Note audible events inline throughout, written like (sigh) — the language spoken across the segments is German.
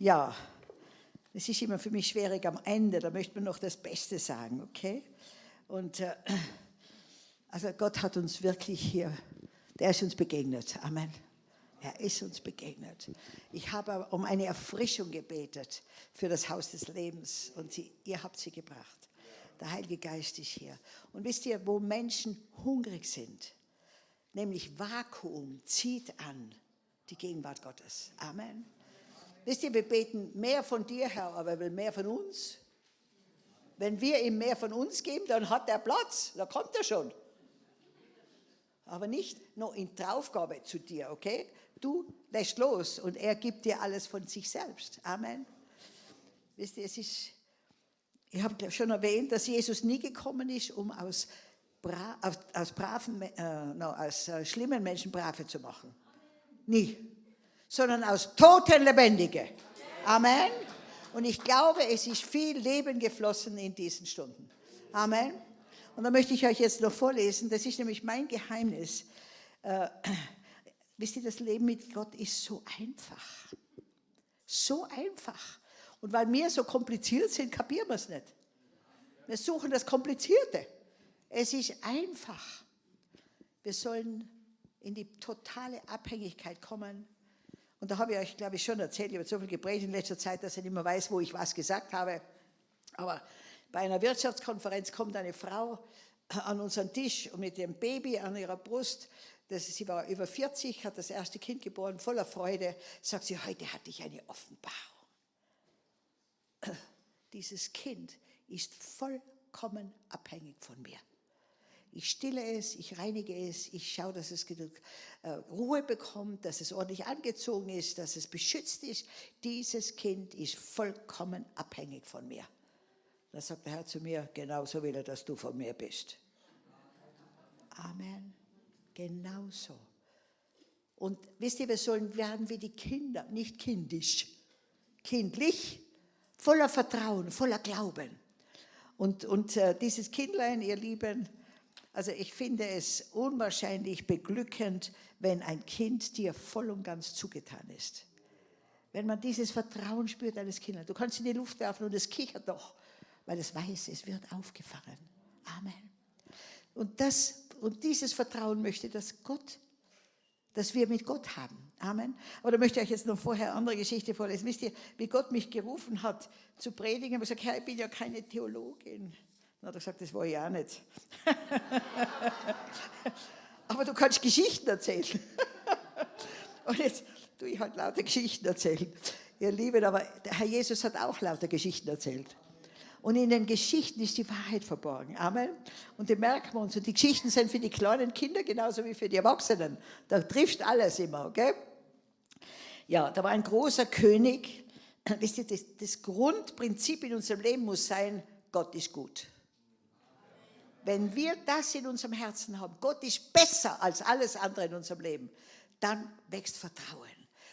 Ja, es ist immer für mich schwierig am Ende, da möchte man noch das Beste sagen, okay? Und äh, also Gott hat uns wirklich hier, der ist uns begegnet. Amen. Er ist uns begegnet. Ich habe um eine Erfrischung gebetet für das Haus des Lebens und sie, ihr habt sie gebracht. Der Heilige Geist ist hier. Und wisst ihr, wo Menschen hungrig sind, nämlich Vakuum zieht an die Gegenwart Gottes. Amen. Wisst ihr, wir beten mehr von dir, Herr, aber er will mehr von uns. Wenn wir ihm mehr von uns geben, dann hat er Platz, da kommt er schon. Aber nicht nur in Draufgabe zu dir, okay? Du lässt los und er gibt dir alles von sich selbst. Amen. Wisst ihr, es ist, ich habe schon erwähnt, dass Jesus nie gekommen ist, um aus, bra aus, braven, äh, no, aus äh, schlimmen Menschen brave zu machen. Nie. Sondern aus toten Lebendige. Amen. Und ich glaube, es ist viel Leben geflossen in diesen Stunden. Amen. Und da möchte ich euch jetzt noch vorlesen, das ist nämlich mein Geheimnis. Äh, (clears throat) wisst ihr, das Leben mit Gott ist so einfach. So einfach. Und weil wir so kompliziert sind, kapieren wir es nicht. Wir suchen das Komplizierte. Es ist einfach. Wir sollen in die totale Abhängigkeit kommen. Und da habe ich euch, glaube ich, schon erzählt, ich habe so viel geprägt in letzter Zeit, dass ich nicht mehr weiß, wo ich was gesagt habe. Aber bei einer Wirtschaftskonferenz kommt eine Frau an unseren Tisch und mit dem Baby an ihrer Brust, das, sie war über 40, hat das erste Kind geboren, voller Freude, sagt sie, heute hatte ich eine Offenbarung. Dieses Kind ist vollkommen abhängig von mir. Ich stille es, ich reinige es, ich schaue, dass es genug äh, Ruhe bekommt, dass es ordentlich angezogen ist, dass es beschützt ist. Dieses Kind ist vollkommen abhängig von mir. Da sagt der Herr zu mir, genauso will er, dass du von mir bist. Amen. Genauso. Und wisst ihr, wir sollen werden wie die Kinder, nicht kindisch, kindlich, voller Vertrauen, voller Glauben. Und, und äh, dieses Kindlein, ihr Lieben, also ich finde es unwahrscheinlich beglückend, wenn ein Kind dir voll und ganz zugetan ist. Wenn man dieses Vertrauen spürt eines Kindes. Du kannst in die Luft werfen und es kichert doch weil es weiß, es wird aufgefangen. Amen. Und, das, und dieses Vertrauen möchte, dass Gott, dass wir mit Gott haben. Amen. Aber da möchte ich euch jetzt noch vorher eine andere Geschichte vorlesen. Wisst ihr, wie Gott mich gerufen hat zu predigen? Ich habe gesagt, Herr, ich bin ja keine Theologin. Dann hat er gesagt, das war ich auch nicht. (laughs) Aber du kannst Geschichten erzählen. (laughs) Und jetzt tue ich halt lauter Geschichten erzählen. Ihr Lieben, aber der Herr Jesus hat auch lauter Geschichten erzählt. Und in den Geschichten ist die Wahrheit verborgen. Amen. Und die merken wir uns. Und die Geschichten sind für die kleinen Kinder genauso wie für die Erwachsenen. Da trifft alles immer, okay? Ja, da war ein großer König. Wisst ihr, das, das Grundprinzip in unserem Leben muss sein, Gott ist gut. Wenn wir das in unserem Herzen haben, Gott ist besser als alles andere in unserem Leben, dann wächst Vertrauen,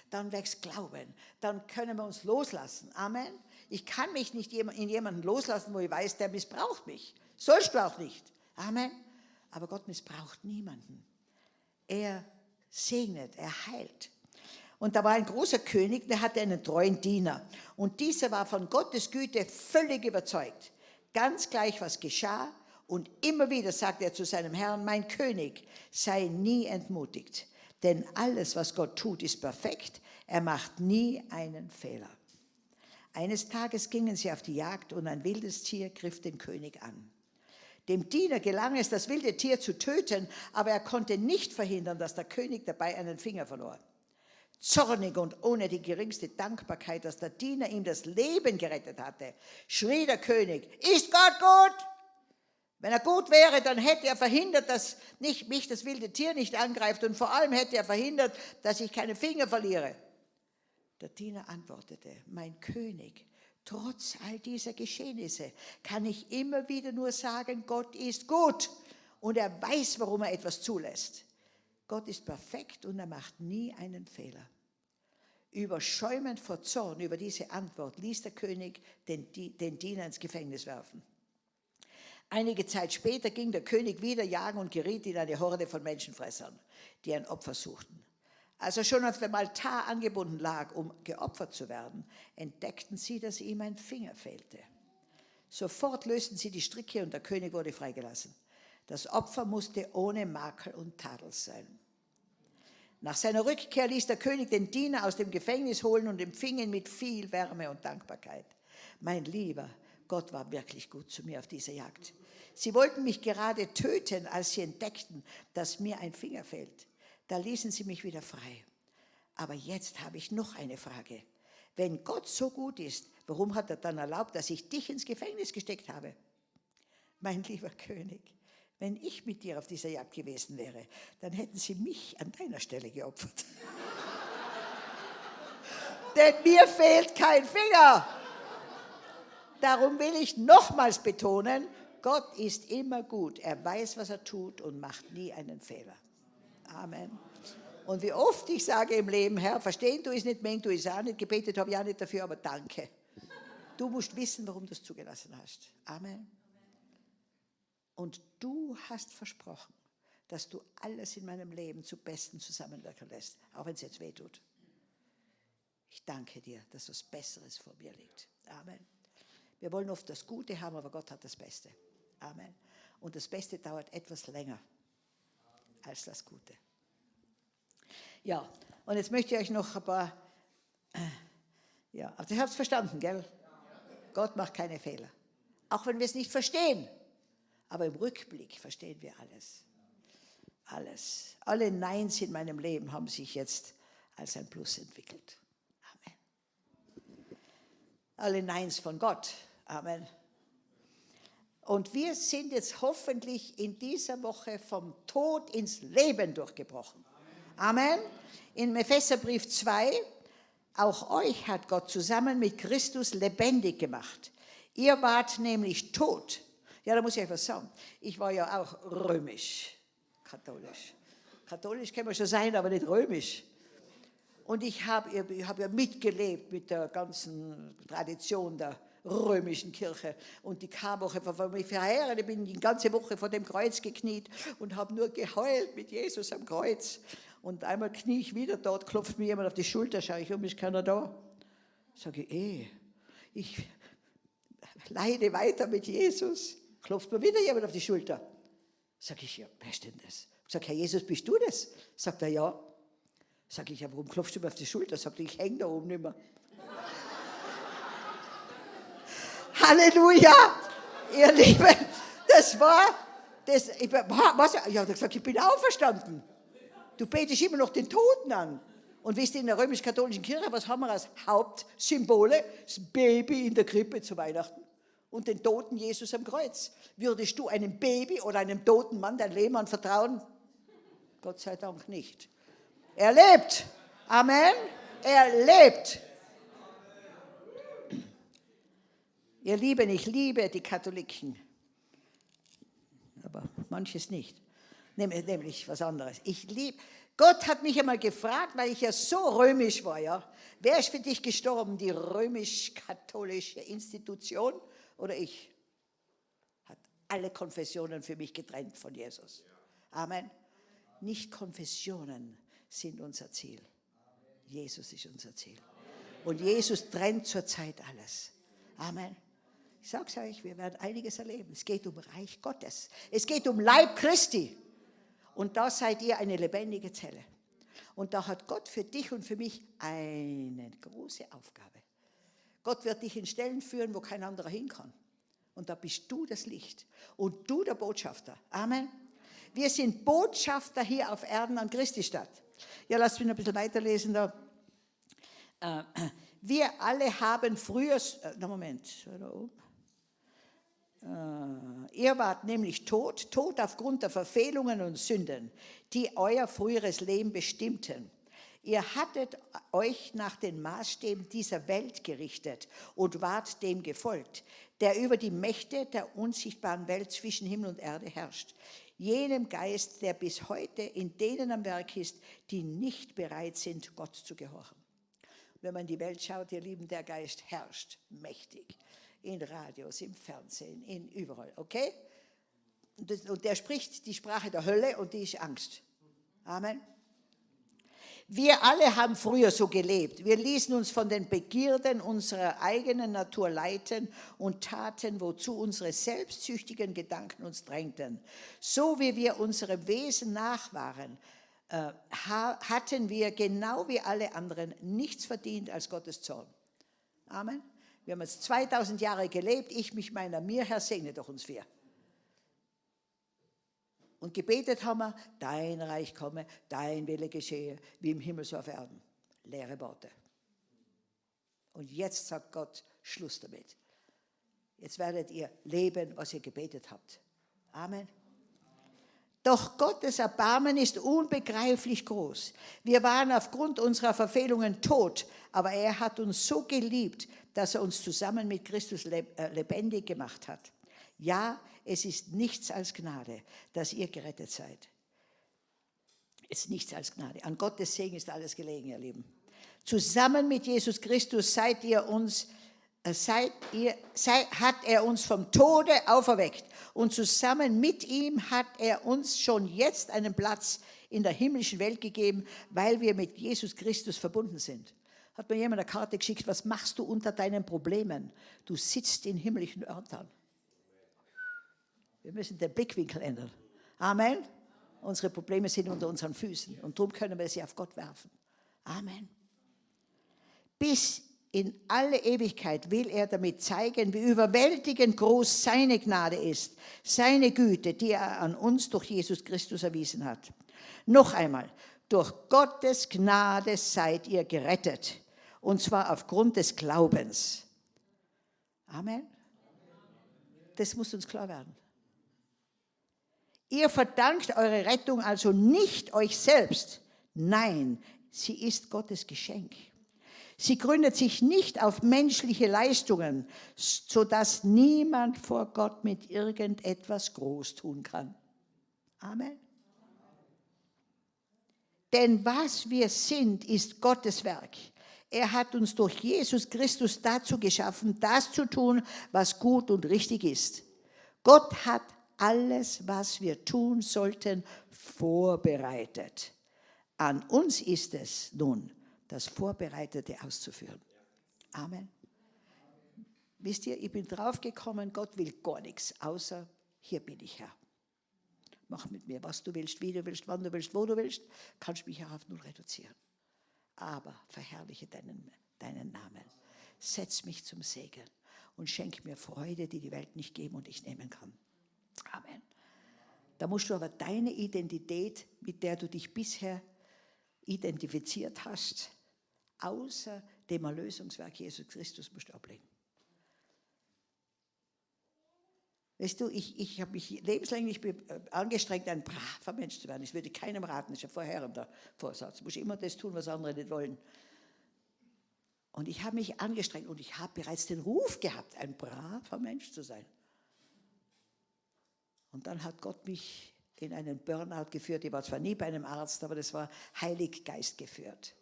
dann wächst Glauben, dann können wir uns loslassen. Amen. Ich kann mich nicht in jemanden loslassen, wo ich weiß, der missbraucht mich. Sollst du auch nicht. Amen. Aber Gott missbraucht niemanden. Er segnet, er heilt. Und da war ein großer König, der hatte einen treuen Diener. Und dieser war von Gottes Güte völlig überzeugt. Ganz gleich, was geschah. Und immer wieder sagte er zu seinem Herrn, mein König, sei nie entmutigt. Denn alles, was Gott tut, ist perfekt. Er macht nie einen Fehler. Eines Tages gingen sie auf die Jagd und ein wildes Tier griff den König an. Dem Diener gelang es, das wilde Tier zu töten, aber er konnte nicht verhindern, dass der König dabei einen Finger verlor. Zornig und ohne die geringste Dankbarkeit, dass der Diener ihm das Leben gerettet hatte, schrie der König, ist Gott gut? Wenn er gut wäre, dann hätte er verhindert, dass nicht, mich das wilde Tier nicht angreift und vor allem hätte er verhindert, dass ich keine Finger verliere. Der Diener antwortete, mein König, trotz all dieser Geschehnisse kann ich immer wieder nur sagen, Gott ist gut und er weiß, warum er etwas zulässt. Gott ist perfekt und er macht nie einen Fehler. Überschäumend vor Zorn über diese Antwort ließ der König den, den Diener ins Gefängnis werfen. Einige Zeit später ging der König wieder jagen und geriet in eine Horde von Menschenfressern, die ein Opfer suchten. Als er schon auf dem Altar angebunden lag, um geopfert zu werden, entdeckten sie, dass ihm ein Finger fehlte. Sofort lösten sie die Stricke und der König wurde freigelassen. Das Opfer musste ohne Makel und Tadel sein. Nach seiner Rückkehr ließ der König den Diener aus dem Gefängnis holen und empfing ihn mit viel Wärme und Dankbarkeit. Mein Lieber, Gott war wirklich gut zu mir auf dieser Jagd. Sie wollten mich gerade töten, als sie entdeckten, dass mir ein Finger fehlt. Da ließen sie mich wieder frei. Aber jetzt habe ich noch eine Frage. Wenn Gott so gut ist, warum hat er dann erlaubt, dass ich dich ins Gefängnis gesteckt habe? Mein lieber König, wenn ich mit dir auf dieser Jagd gewesen wäre, dann hätten sie mich an deiner Stelle geopfert. (laughs) Denn mir fehlt kein Finger. Darum will ich nochmals betonen, Gott ist immer gut. Er weiß, was er tut und macht nie einen Fehler. Amen. Und wie oft ich sage im Leben, Herr, verstehen du es nicht, mengen du es auch nicht, gebetet habe ich auch nicht dafür, aber danke. Du musst wissen, warum du es zugelassen hast. Amen. Und du hast versprochen, dass du alles in meinem Leben zu Besten zusammenwirken lässt, auch wenn es jetzt weh tut. Ich danke dir, dass was Besseres vor mir liegt. Amen. Wir wollen oft das Gute haben, aber Gott hat das Beste. Amen. Und das Beste dauert etwas länger als das Gute. Ja, und jetzt möchte ich euch noch ein paar, ja, also ihr habt es verstanden, gell? Gott macht keine Fehler. Auch wenn wir es nicht verstehen. Aber im Rückblick verstehen wir alles. Alles. Alle Neins in meinem Leben haben sich jetzt als ein Plus entwickelt. Alle Neins von Gott. Amen. Und wir sind jetzt hoffentlich in dieser Woche vom Tod ins Leben durchgebrochen. Amen. In Epheserbrief 2, auch euch hat Gott zusammen mit Christus lebendig gemacht. Ihr wart nämlich tot ja, da muss ich euch was sagen. Ich war ja auch römisch, katholisch. Katholisch kann man schon sein, aber nicht römisch. Und ich habe hab ja mitgelebt mit der ganzen Tradition der römischen Kirche. Und die war mich verheiratet, ich bin die ganze Woche vor dem Kreuz gekniet und habe nur geheult mit Jesus am Kreuz. Und einmal knie ich wieder dort, klopft mir jemand auf die Schulter, schaue ich um, ist keiner da? Sage ich, eh, ich leide weiter mit Jesus klopft mir wieder jemand auf die Schulter. Sag ich, ja, wer ist denn das? Sag, Herr Jesus, bist du das? Sagt er, ja. Sag ich, ja, warum klopfst du mir auf die Schulter? Sagt ich hänge da oben nicht mehr. (laughs) Halleluja! Ihr Lieben, das war, das, ich, was, ich habe gesagt, ich bin auferstanden. Du betest immer noch den Toten an. Und wisst ihr, in der römisch-katholischen Kirche, was haben wir als Hauptsymbole? Das Baby in der Krippe zu Weihnachten und den toten Jesus am Kreuz. Würdest du einem Baby oder einem toten Mann dein Leben anvertrauen? Gott sei Dank nicht. Er lebt. Amen. Er lebt. Ihr Lieben, ich liebe die Katholiken. Aber manches nicht. Nämlich was anderes. Ich liebe. Gott hat mich einmal gefragt, weil ich ja so römisch war, ja. Wer ist für dich gestorben? Die römisch-katholische Institution oder ich, hat alle Konfessionen für mich getrennt von Jesus. Amen. Nicht Konfessionen sind unser Ziel. Jesus ist unser Ziel. Und Jesus trennt zurzeit alles. Amen. Ich sage es euch, wir werden einiges erleben. Es geht um Reich Gottes. Es geht um Leib Christi. Und da seid ihr eine lebendige Zelle. Und da hat Gott für dich und für mich eine große Aufgabe. Gott wird dich in Stellen führen, wo kein anderer hin kann. Und da bist du das Licht und du der Botschafter. Amen. Wir sind Botschafter hier auf Erden an Christi Stadt. Ja, lasst mich noch ein bisschen weiterlesen da. Äh, wir alle haben früher, äh, na Moment, äh, ihr wart nämlich tot, tot aufgrund der Verfehlungen und Sünden, die euer früheres Leben bestimmten. Ihr hattet euch nach den Maßstäben dieser Welt gerichtet und wart dem gefolgt, der über die Mächte der unsichtbaren Welt zwischen Himmel und Erde herrscht. Jenem Geist, der bis heute in denen am Werk ist, die nicht bereit sind, Gott zu gehorchen. Wenn man die Welt schaut, ihr Lieben, der Geist herrscht mächtig. In Radios, im Fernsehen, in überall, okay? Und der spricht die Sprache der Hölle und die ist Angst. Amen. Wir alle haben früher so gelebt. Wir ließen uns von den Begierden unserer eigenen Natur leiten und taten, wozu unsere selbstsüchtigen Gedanken uns drängten. So wie wir unserem Wesen nach waren, äh, hatten wir genau wie alle anderen nichts verdient als Gottes Zorn. Amen. Wir haben jetzt 2000 Jahre gelebt, ich mich meiner, mir, Herr, segne doch uns wir. Und gebetet haben wir, dein Reich komme, dein Wille geschehe, wie im Himmel so auf Erden. Leere Worte. Und jetzt sagt Gott, Schluss damit. Jetzt werdet ihr leben, was ihr gebetet habt. Amen. Doch Gottes Erbarmen ist unbegreiflich groß. Wir waren aufgrund unserer Verfehlungen tot, aber er hat uns so geliebt, dass er uns zusammen mit Christus äh, lebendig gemacht hat. Ja, es ist nichts als Gnade, dass ihr gerettet seid. Es ist nichts als Gnade. An Gottes Segen ist alles gelegen, ihr Lieben. Zusammen mit Jesus Christus seid ihr uns, äh, seid ihr, seid, hat er uns vom Tode auferweckt. Und zusammen mit ihm hat er uns schon jetzt einen Platz in der himmlischen Welt gegeben, weil wir mit Jesus Christus verbunden sind. Hat mir jemand eine Karte geschickt, was machst du unter deinen Problemen? Du sitzt in himmlischen Örtern. Wir müssen den Blickwinkel ändern. Amen. Unsere Probleme sind unter unseren Füßen und darum können wir sie auf Gott werfen. Amen. Bis in alle Ewigkeit will er damit zeigen, wie überwältigend groß seine Gnade ist, seine Güte, die er an uns durch Jesus Christus erwiesen hat. Noch einmal, durch Gottes Gnade seid ihr gerettet, und zwar aufgrund des Glaubens. Amen. Das muss uns klar werden. Ihr verdankt eure Rettung also nicht euch selbst. Nein, sie ist Gottes Geschenk. Sie gründet sich nicht auf menschliche Leistungen, sodass niemand vor Gott mit irgendetwas groß tun kann. Amen. Denn was wir sind, ist Gottes Werk. Er hat uns durch Jesus Christus dazu geschaffen, das zu tun, was gut und richtig ist. Gott hat alles, was wir tun sollten, vorbereitet. An uns ist es nun, das Vorbereitete auszuführen. Amen. Wisst ihr, ich bin draufgekommen, Gott will gar nichts, außer hier bin ich Herr. Mach mit mir, was du willst, wie du willst, wann du willst, wo du willst, kannst mich auch auf null reduzieren. Aber verherrliche deinen, deinen Namen. Setz mich zum Segen und schenk mir Freude, die die Welt nicht geben und ich nehmen kann. Amen. Da musst du aber deine Identität, mit der du dich bisher identifiziert hast, außer dem Erlösungswerk Jesus Christus musst du ablegen. Weißt du, ich, ich habe mich lebenslänglich äh, angestrengt, ein braver Mensch zu werden. Ich würde keinem raten, das ist ein vorherrender Vorsatz. Du musst immer das tun, was andere nicht wollen. Und ich habe mich angestrengt und ich habe bereits den Ruf gehabt, ein braver Mensch zu sein. Und dann hat Gott mich in einen Burnout geführt. Ich war zwar nie bei einem Arzt, aber das war Heiliggeist geführt.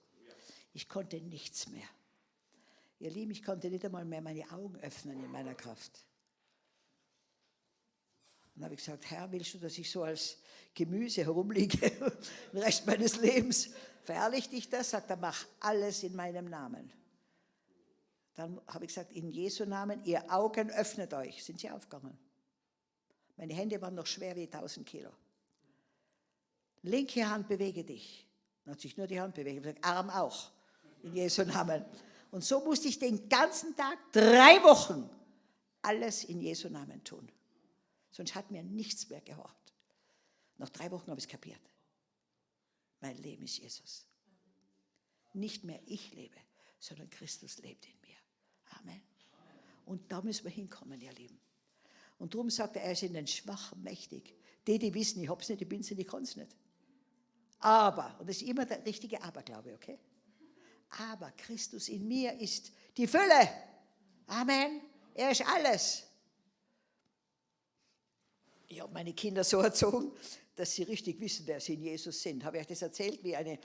Ich konnte nichts mehr. Ihr Lieben, ich konnte nicht einmal mehr meine Augen öffnen in meiner Kraft. Dann habe ich gesagt, Herr, willst du, dass ich so als Gemüse herumliege (laughs) den Rest meines Lebens? Verherrlicht dich das? Sagt er, mach alles in meinem Namen. Dann habe ich gesagt, in Jesu Namen, ihr Augen öffnet euch. Sind sie aufgegangen? Meine Hände waren noch schwer wie 1000 Kilo. Linke Hand bewege dich. Dann hat sich nur die Hand bewegt. Gesagt, Arm auch. In Jesu Namen. Und so musste ich den ganzen Tag, drei Wochen, alles in Jesu Namen tun. Sonst hat mir nichts mehr gehorcht. Nach drei Wochen habe ich es kapiert. Mein Leben ist Jesus. Nicht mehr ich lebe, sondern Christus lebt in mir. Amen. Und da müssen wir hinkommen, ihr Lieben. Und darum sagt er, er ist in den Schwachen mächtig. Die, die wissen, ich hab's nicht, ich bin's nicht, ich kann's nicht. Aber, und das ist immer der richtige Aberglaube, okay? Aber Christus in mir ist die Fülle. Amen. Er ist alles. Ich habe meine Kinder so erzogen, dass sie richtig wissen, wer sie in Jesus sind. Habe ich euch das erzählt, wie eine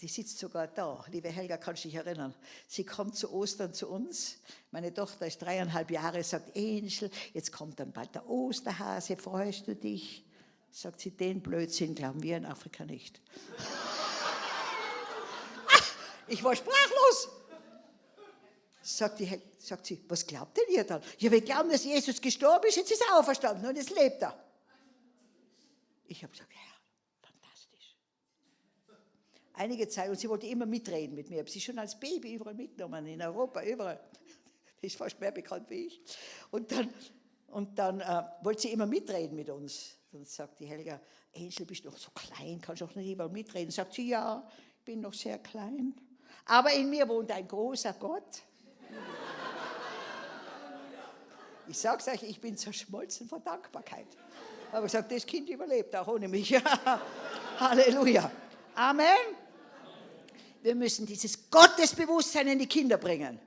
die sitzt sogar da. Liebe Helga, kannst du dich erinnern? Sie kommt zu Ostern zu uns. Meine Tochter ist dreieinhalb Jahre, sagt, Angel, jetzt kommt dann bald der Osterhase, freust du dich? Sagt sie, den Blödsinn glauben wir in Afrika nicht. (laughs) Ich war sprachlos. Sagt, die, sagt sie, was glaubt denn ihr dann? Ja, wir glauben, dass Jesus gestorben ist, jetzt ist er auferstanden und jetzt lebt er. Ich habe gesagt, Herr. Einige Zeit, und sie wollte immer mitreden mit mir. Ich habe sie schon als Baby überall mitgenommen, in Europa, überall. Die (laughs) ist fast mehr bekannt wie ich. Und dann, und dann äh, wollte sie immer mitreden mit uns. Dann sagt die Helga, Angel, bist du noch so klein, kannst du auch nicht überall mitreden? Sagt sie, ja, ich bin noch sehr klein. Aber in mir wohnt ein großer Gott. (laughs) Ich sage es euch, ich bin zerschmolzen vor Dankbarkeit. Aber ich sage, das Kind überlebt auch ohne mich. (laughs) Halleluja. Amen. Wir müssen dieses Gottesbewusstsein in die Kinder bringen.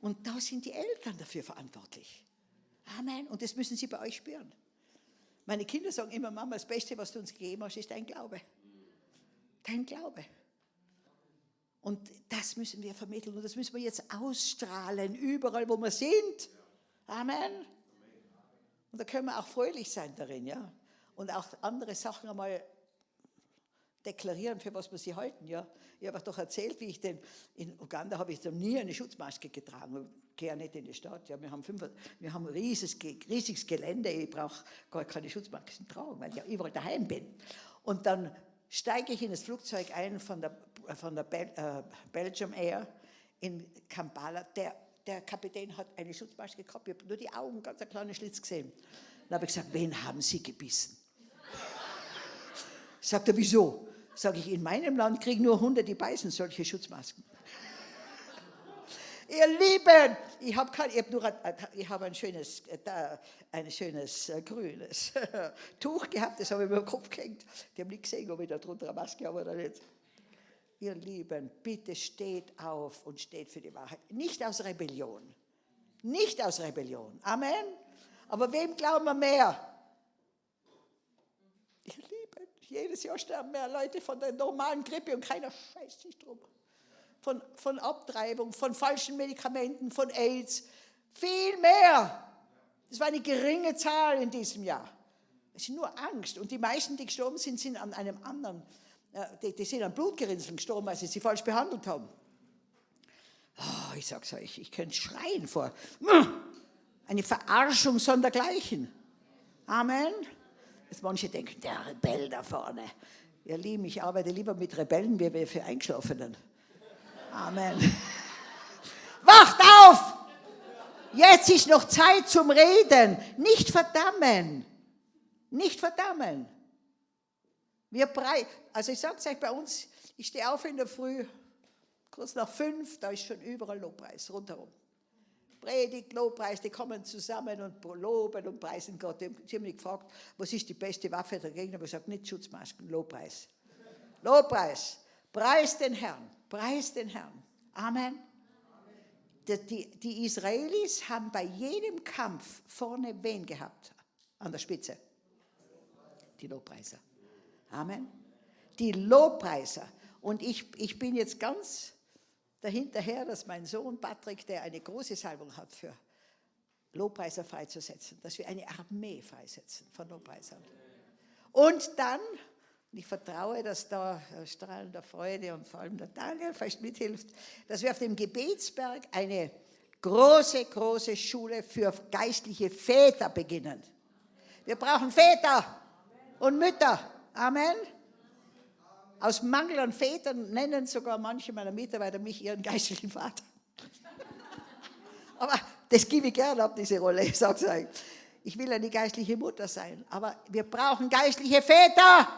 Und da sind die Eltern dafür verantwortlich. Amen. Und das müssen sie bei euch spüren. Meine Kinder sagen immer, Mama, das Beste, was du uns gegeben hast, ist dein Glaube. Dein Glaube. Und das müssen wir vermitteln und das müssen wir jetzt ausstrahlen, überall, wo wir sind. Amen. Und da können wir auch fröhlich sein darin, ja. Und auch andere Sachen einmal deklarieren, für was wir sie halten, ja. Ich habe doch erzählt, wie ich denn, in Uganda habe ich noch nie eine Schutzmaske getragen. Ich gehe ja nicht in die Stadt, ja. Wir haben, fünf, wir haben ein riesiges, riesiges Gelände, ich brauche gar keine Schutzmasken tragen, weil ich überall daheim bin. Und dann steige ich in das Flugzeug ein von der von der Bel äh, Belgium Air in Kampala. Der, der Kapitän hat eine Schutzmaske gehabt, ich habe nur die Augen, ganz ein kleiner Schlitz gesehen. Dann habe ich gesagt, wen haben Sie gebissen? Sagt er, wieso? Sage ich, in meinem Land kriegen nur Hunde, die beißen solche Schutzmasken. (laughs) Ihr Lieben, ich habe hab nur ich hab ein schönes, äh, ein schönes äh, grünes (laughs) Tuch gehabt, das habe ich über den Kopf gehängt. Die haben nicht gesehen, ob ich da drunter eine Maske habe oder nicht. Ihr Lieben, bitte steht auf und steht für die Wahrheit. Nicht aus Rebellion. Nicht aus Rebellion. Amen. Aber wem glauben wir mehr? Ihr Lieben, jedes Jahr sterben mehr Leute von der normalen Grippe und keiner scheißt sich drum. Von, von Abtreibung, von falschen Medikamenten, von AIDS. Viel mehr. Das war eine geringe Zahl in diesem Jahr. Es ist nur Angst. Und die meisten, die gestorben sind, sind an einem anderen die, die sind an Blutgerinnseln gestorben, weil sie sie falsch behandelt haben. Oh, ich sag's euch, ich könnte schreien vor. Eine Verarschung sondergleichen. Amen. Jetzt manche denken, der Rebell da vorne. Ihr Lieben, ich arbeite lieber mit Rebellen wie für Eingeschlafenen. Amen. (laughs) Wacht auf! Jetzt ist noch Zeit zum Reden. Nicht verdammen. Nicht verdammen. Wir brei also ich sage es euch bei uns, ich stehe auf in der Früh, kurz nach fünf, da ist schon überall Lobpreis rundherum. Predigt, Lobpreis, die kommen zusammen und loben und preisen Gott. Sie haben mich gefragt, was ist die beste Waffe dagegen? Aber ich gesagt, nicht Schutzmasken, Lobpreis. Lobpreis. Preis den Herrn. Preis den Herrn. Amen. Die, die, Israelis haben bei jedem Kampf vorne wen gehabt? An der Spitze. Die Lobpreiser. Amen. Die Lobpreiser. Und ich, ich bin jetzt ganz dahinterher, dass mein Sohn Patrick, der eine große Salbung hat für Lobpreiser freizusetzen, dass wir eine Armee freisetzen von Lobpreisern. Und dann, ich vertraue, dass da strahlender Freude und vor allem der Daniel vielleicht mithilft, dass wir auf dem Gebetsberg eine große, große Schule für geistliche Väter beginnen. Wir brauchen Väter und Mütter. Amen. Aus Mangel an Vätern nennen sogar manche meiner Mitarbeiter mich ihren geistlichen Vater. aber das gebe ich gerne ab, diese Rolle, (laughs) ich sage es euch. Ich will eine geistliche Mutter sein, aber wir brauchen geistliche Väter.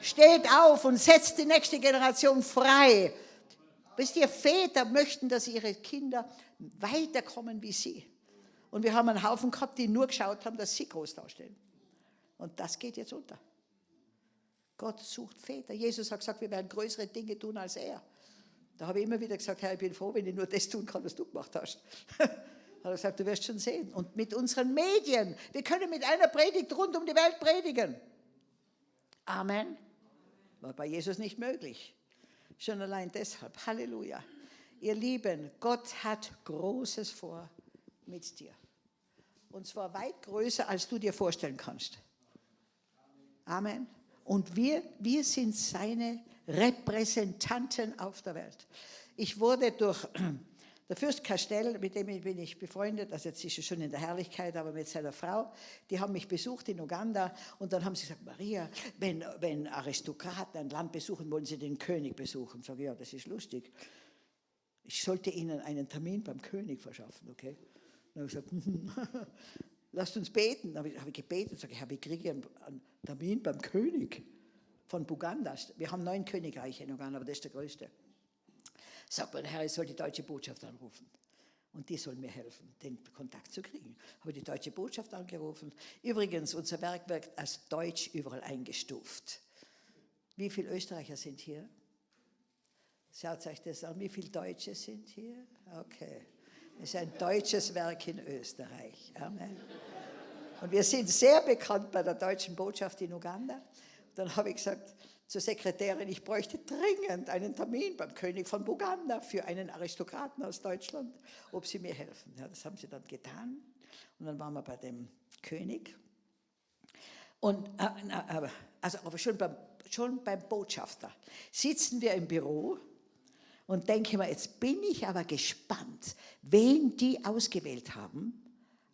Steht auf und setzt die nächste Generation frei. Wisst ihr, Väter möchten, dass ihre Kinder weiterkommen wie sie. Und wir haben einen Haufen gehabt, die nur geschaut haben, dass sie groß dastehen. Und das geht jetzt unter. Gott sucht Väter. Jesus hat gesagt, wir werden größere Dinge tun als er. Da habe ich immer wieder gesagt, Herr, ich bin froh, wenn ich nur das tun kann, was du gemacht hast. (laughs) hat er gesagt, du wirst schon sehen. Und mit unseren Medien, wir können mit einer Predigt rund um die Welt predigen. Amen. War bei Jesus nicht möglich. Schon allein deshalb. Halleluja. Ihr Lieben, Gott hat Großes vor mit dir. Und zwar weit größer, als du dir vorstellen kannst. Amen. Und wir, wir sind seine Repräsentanten auf der Welt. Ich wurde durch (clears throat) der Fürst Castell, mit dem bin ich befreundet, also jetzt ist er schon in der Herrlichkeit, aber mit seiner Frau, die haben mich besucht in Uganda und dann haben sie gesagt, Maria, wenn, wenn Aristokraten ein Land besuchen, wollen sie den König besuchen. Ich, ja, das ist lustig. Ich sollte ihnen einen Termin beim König verschaffen, okay? Dann habe ich gesagt, (laughs) lasst uns beten. Dann habe ich, hab ich gebetet, sage ich, ich kriege einen, einen Termin beim König von Buganda. Wir haben neun Königreiche in Uganda, aber das ist der größte. Sagt mein Herr, ich soll die deutsche Botschaft anrufen. Und die soll mir helfen, den Kontakt zu kriegen. Habe die deutsche Botschaft angerufen. Übrigens, unser Werk wird als Deutsch überall eingestuft. Wie viele Österreicher sind hier? Schaut euch das an. Wie viele Deutsche sind hier? Okay. Es ist ein deutsches Werk in Österreich. Amen. Und wir sind sehr bekannt bei der deutschen Botschaft in Uganda. Dann habe ich gesagt zur Sekretärin, ich bräuchte dringend einen Termin beim König von Buganda für einen Aristokraten aus Deutschland, ob sie mir helfen. Ja, das haben sie dann getan. Und dann waren wir bei dem König. Und, äh, also, aber schon beim, schon beim Botschafter sitzen wir im Büro und denke mir, jetzt bin ich aber gespannt, wen die ausgewählt haben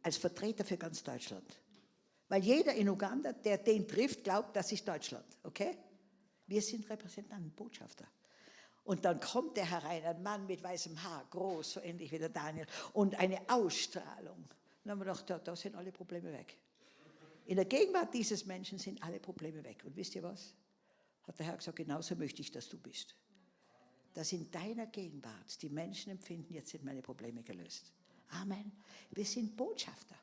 als Vertreter für ganz Deutschland. Weil jeder in Uganda, der den trifft, glaubt, das ist Deutschland. Okay? Wir sind Repräsentanten, Botschafter. Und dann kommt der herein, ein Mann mit weißem Haar, groß, so ähnlich wie der Daniel, und eine Ausstrahlung. Dann haben wir gedacht, da, da sind alle Probleme weg. In der Gegenwart dieses Menschen sind alle Probleme weg. Und wisst ihr was? Hat der Herr gesagt, genauso möchte ich, dass du bist. Dass in deiner Gegenwart die Menschen empfinden, jetzt sind meine Probleme gelöst. Amen. Wir sind Botschafter.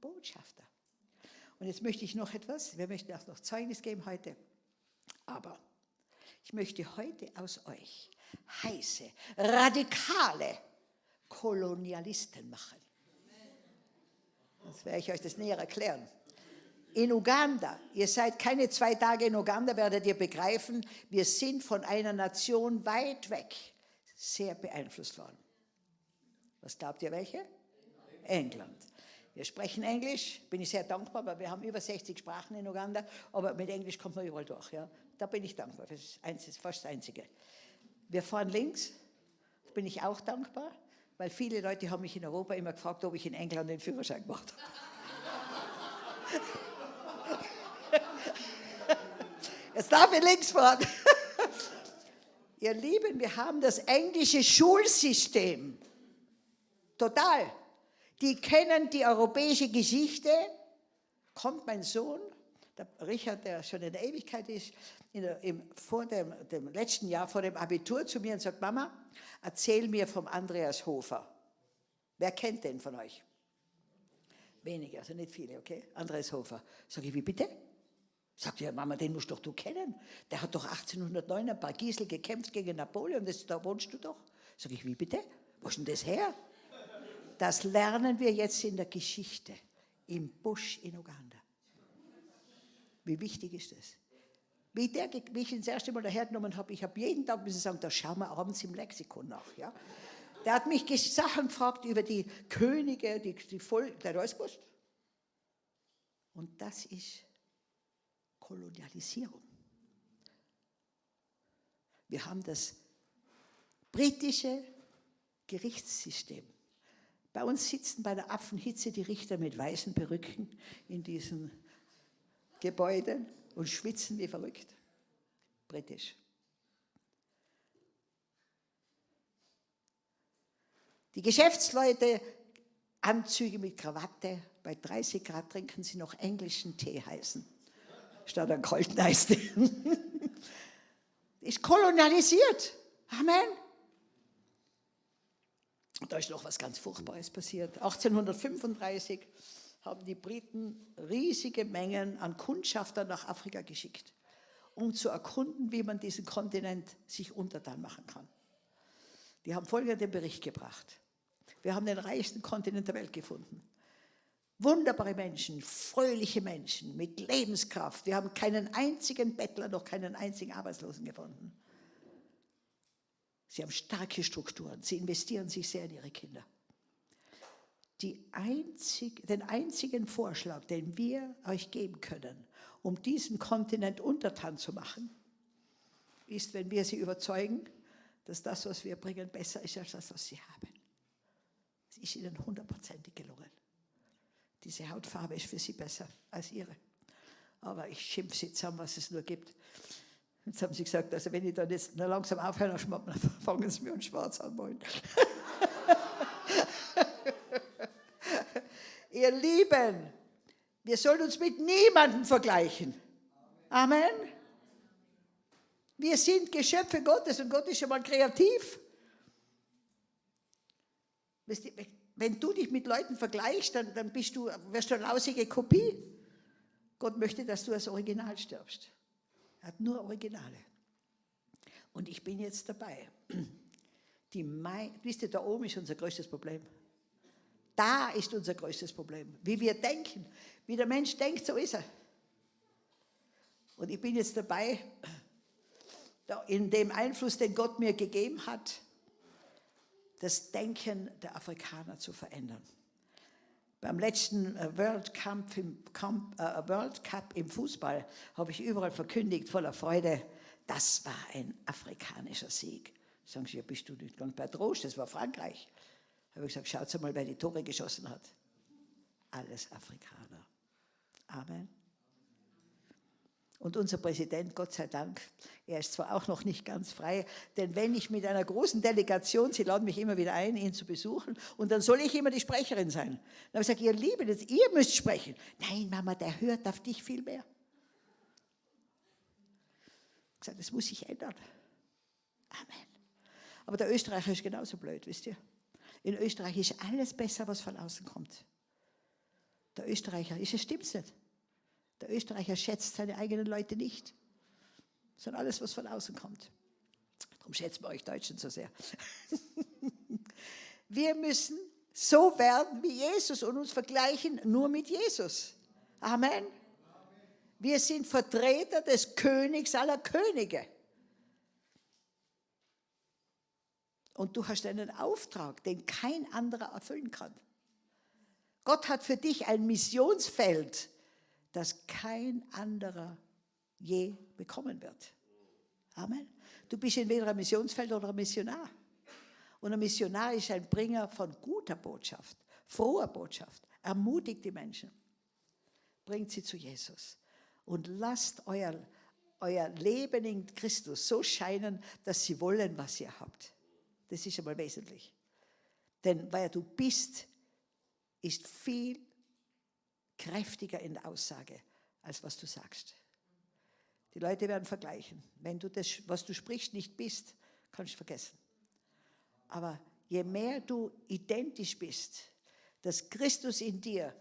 Botschafter. Und jetzt möchte ich noch etwas, wir möchten auch noch Zeugnis geben heute, aber ich möchte heute aus euch heiße, radikale Kolonialisten machen. Jetzt werde ich euch das näher erklären. In Uganda, ihr seid keine zwei Tage in Uganda, werdet ihr begreifen, wir sind von einer Nation weit weg sehr beeinflusst worden. Was glaubt ihr welche? England. Wir sprechen Englisch, bin ich sehr dankbar, weil wir haben über 60 Sprachen in Uganda, aber mit Englisch kommt man überall durch. Ja. Da bin ich dankbar, das ist fast das Einzige. Wir fahren links, da bin ich auch dankbar, weil viele Leute haben mich in Europa immer gefragt, ob ich in England den Führerschein gemacht habe. Jetzt darf ich links fahren. Ihr Lieben, wir haben das englische Schulsystem. Total. Die kennen die europäische Geschichte. Kommt mein Sohn, der Richard, der schon in der Ewigkeit ist, der, im, vor dem, dem, letzten Jahr, vor dem Abitur zu mir und sagt, Mama, erzähl mir vom Andreas Hofer. Wer kennt den von euch? Wenige, also nicht viele, okay? Andreas Hofer. Sag ich, wie bitte? Sagt ja, Mama, den musst doch du kennen. Der hat doch 1809 ein paar Giesel gekämpft gegen Napoleon, das, da wohnst du doch. Sag ich, wie bitte? Wo ist denn das her? Das lernen wir jetzt in der Geschichte, im Busch in Uganda. Wie wichtig ist das? Wie, der, wie ich ihn das erste Mal dahergenommen habe, ich habe jeden Tag müssen sagen, da schauen wir abends im Lexikon nach. Ja? Der hat mich Sachen gefragt über die Könige, die, die Volk, der hat alles gewusst. Und das ist Kolonialisierung. Wir haben das britische Gerichtssystem. Bei uns sitzen bei der Affenhitze die Richter mit weißen Perücken in diesen Gebäuden und schwitzen wie verrückt. Britisch. Die Geschäftsleute, Anzüge mit Krawatte, bei 30 Grad trinken sie noch englischen Tee heißen, statt einen kalten Eistee. (laughs) Ist kolonialisiert. Amen. Und da ist noch was ganz Furchtbares passiert. 1835 haben die Briten riesige Mengen an Kundschaftern nach Afrika geschickt, um zu erkunden, wie man diesen Kontinent sich untertan machen kann. Die haben folgenden Bericht gebracht. Wir haben den reichsten Kontinent der Welt gefunden. Wunderbare Menschen, fröhliche Menschen mit Lebenskraft. Wir haben keinen einzigen Bettler, noch keinen einzigen Arbeitslosen gefunden. Sie haben starke Strukturen. Sie investieren sich sehr in ihre Kinder. Einzig, den einzigen Vorschlag, den wir euch geben können, um diesen Kontinent untertan zu machen, ist, wenn wir sie überzeugen, dass das, was wir bringen, besser ist als das, was sie haben. Es ist ihnen hundertprozentig gelungen. Diese Hautfarbe ist für sie besser als ihre. Aber ich schimpfe sie zusammen, was es nur gibt. Jetzt haben sie gesagt, also wenn ich dann jetzt nur langsam aufhöre, dann (laughs) fangen sie mir an schwarz an wollen. (laughs) Ihr Lieben, wir sollen uns mit niemandem vergleichen. Amen. Wir sind Geschöpfe Gottes und Gott ist schon mal kreativ. Wenn du dich mit Leuten vergleichst, dann, dann bist du, wirst du eine lausige Kopie. Gott möchte, dass du als Original stirbst. Er hat nur Originale. Und ich bin jetzt dabei. Die Mai, wisst ihr, da oben ist unser größtes Problem. Da ist unser größtes Problem. Wie wir denken. Wie der Mensch denkt, so ist er. Und ich bin jetzt dabei, in dem Einfluss, den Gott mir gegeben hat, das Denken der Afrikaner zu verändern. Beim letzten äh, World Cup im, äh, World Cup im Fußball habe ich überall verkündigt, voller Freude, das war ein afrikanischer Sieg. Sagen Sie, ja, bist du nicht ganz bei Trost, das war Frankreich. Habe ich gesagt, schaut mal, wer die Tore geschossen hat. Alles Afrikaner. Amen. Und unser Präsident, Gott sei Dank, er ist zwar auch noch nicht ganz frei, denn wenn ich mit einer großen Delegation, Sie laden mich immer wieder ein, ihn zu besuchen, und dann soll ich immer die Sprecherin sein. Dann habe ich gesagt, ihr Lieben, jetzt, ihr müsst sprechen. Nein, Mama, der hört auf dich viel mehr. Ich gesagt, das muss sich ändern. Amen. Aber der Österreicher ist genauso blöd, wisst ihr? In Österreich ist alles besser, was von außen kommt. Der Österreicher, ist es stimmt's nicht? Der Österreicher schätzt seine eigenen Leute nicht, sondern alles, was von außen kommt. Darum schätzen wir euch Deutschen so sehr. (laughs) wir müssen so werden wie Jesus und uns vergleichen nur mit Jesus. Amen. Wir sind Vertreter des Königs aller Könige. Und du hast einen Auftrag, den kein anderer erfüllen kann. Gott hat für dich ein Missionsfeld das kein anderer je bekommen wird. Amen. Du bist entweder ein Missionsfeld oder ein Missionar. Und ein Missionar ist ein Bringer von guter Botschaft, froher Botschaft, ermutigt die Menschen, bringt sie zu Jesus und lasst euer, euer Leben in Christus so scheinen, dass sie wollen, was ihr habt. Das ist einmal wesentlich. Denn wer du bist, ist viel kräftiger in der Aussage, als was du sagst. Die Leute werden vergleichen. Wenn du das, was du sprichst, nicht bist, kannst du vergessen. Aber je mehr du identisch bist, dass Christus in dir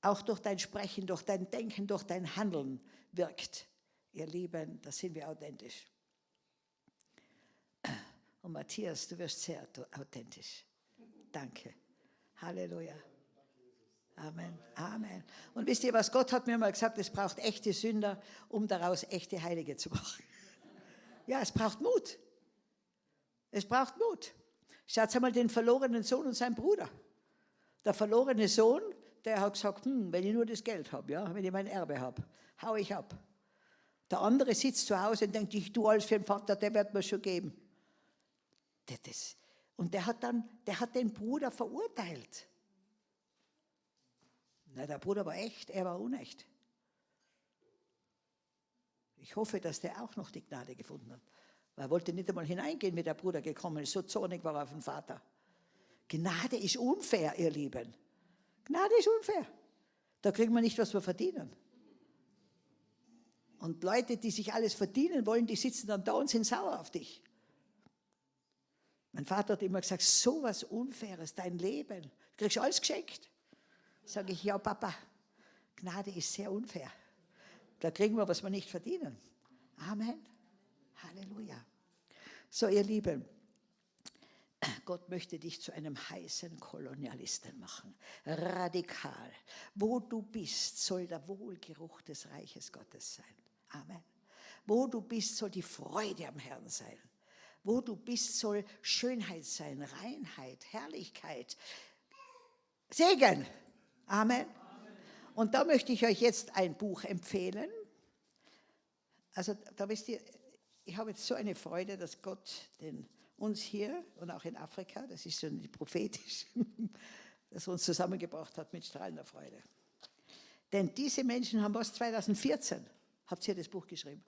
auch durch dein Sprechen, durch dein Denken, durch dein Handeln wirkt, ihr Lieben, da sind wir authentisch. Und Matthias, du wirst sehr authentisch. Danke. Halleluja. Amen, Amen. Und wisst ihr was, Gott hat mir mal gesagt, es braucht echte Sünder, um daraus echte Heilige zu machen. (laughs) Ja, es braucht Mut. Es braucht Mut. Schaut einmal den verlorenen Sohn und seinen Bruder. Der verlorene Sohn, der hat gesagt, hm, wenn ich nur das Geld habe, ja, wenn ich mein Erbe habe, hau ich ab. Der andere sitzt zu Hause und denkt, ich tue alles für den Vater, der wird mir schon geben. Das, und der hat dann, der hat den Bruder verurteilt. Na, der Bruder war echt, er war unecht. Ich hoffe, dass der auch noch die Gnade gefunden hat. Weil er wollte nicht einmal hineingehen, wie der Bruder gekommen ist. So zornig war er auf den Vater. Gnade ist unfair, ihr Lieben. Gnade ist unfair. Da kriegen wir nicht, was wir verdienen. Und Leute, die sich alles verdienen wollen, die sitzen dann da und sind sauer auf dich. Mein Vater hat immer gesagt, so was Unfaires, dein Leben, du kriegst alles geschenkt. Sage ich, ja Papa, Gnade ist sehr unfair. Da kriegen wir, was wir nicht verdienen. Amen. Halleluja. So, ihr Lieben, Gott möchte dich zu einem heißen Kolonialisten machen. Radikal. Wo du bist, soll der Wohlgeruch des Reiches Gottes sein. Amen. Wo du bist, soll die Freude am Herrn sein. Wo du bist, soll Schönheit sein, Reinheit, Herrlichkeit, Segen. Amen. Und da möchte ich euch jetzt ein Buch empfehlen. Also da wisst ihr, ich habe jetzt so eine Freude, dass Gott den, uns hier und auch in Afrika, das ist schon prophetisch, (laughs) dass er uns zusammengebracht hat mit strahlender Freude. Denn diese Menschen haben was 2014, habt ihr das Buch geschrieben.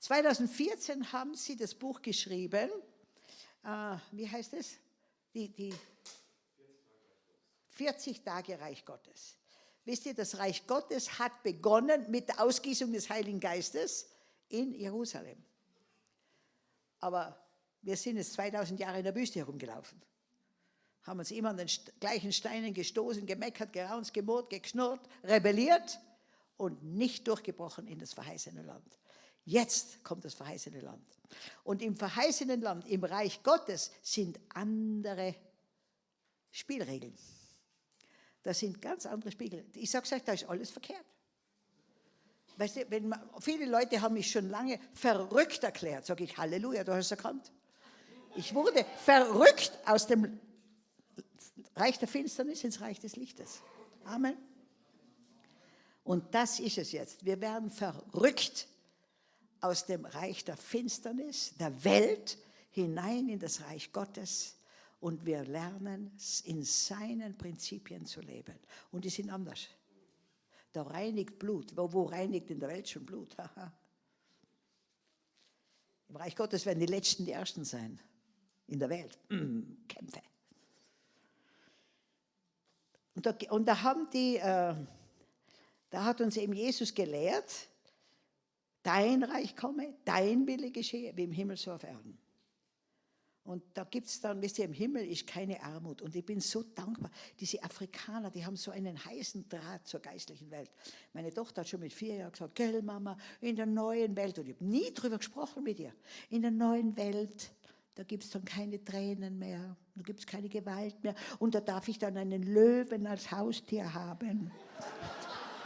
2014 haben sie das Buch geschrieben, äh, wie heißt es? Die, die 40 Tage Reich Gottes. Wisst ihr, das Reich Gottes hat begonnen mit der Ausgießung des Heiligen Geistes in Jerusalem. Aber wir sind jetzt 2000 Jahre in der Wüste herumgelaufen. Haben uns immer an den gleichen Steinen gestoßen, gemeckert, geraunt, gemurrt, geknurrt, rebelliert und nicht durchgebrochen in das verheißene Land. Jetzt kommt das verheißene Land. Und im verheißenen Land, im Reich Gottes, sind andere Spielregeln. Das sind ganz andere Spiegel. Ich sage euch, da ist alles verkehrt. Weißt du, wenn man, viele Leute haben mich schon lange verrückt erklärt. Sage ich, Halleluja, du hast es erkannt. Ich wurde verrückt aus dem Reich der Finsternis ins Reich des Lichtes. Amen. Und das ist es jetzt. Wir werden verrückt aus dem Reich der Finsternis, der Welt, hinein in das Reich Gottes und wir lernen in seinen Prinzipien zu leben. Und die sind anders. Da reinigt Blut. Wo, wo reinigt in der Welt schon Blut? Im Reich Gottes werden die Letzten die Ersten sein. In der Welt. Mm, Kämpfe. Und da, und da haben die, äh, da hat uns eben Jesus gelehrt, dein Reich komme, dein Wille geschehe, wie im Himmel so auf Erden. Und da gibt es dann, wisst ihr, im Himmel ist keine Armut. Und ich bin so dankbar. Diese Afrikaner, die haben so einen heißen Draht zur geistlichen Welt. Meine Tochter hat schon mit vier Jahren gesagt, gell Mama, in der neuen Welt, und ich habe nie darüber gesprochen mit ihr, in der neuen Welt, da gibt es dann keine Tränen mehr, da gibt es keine Gewalt mehr. Und da darf ich dann einen Löwen als Haustier haben.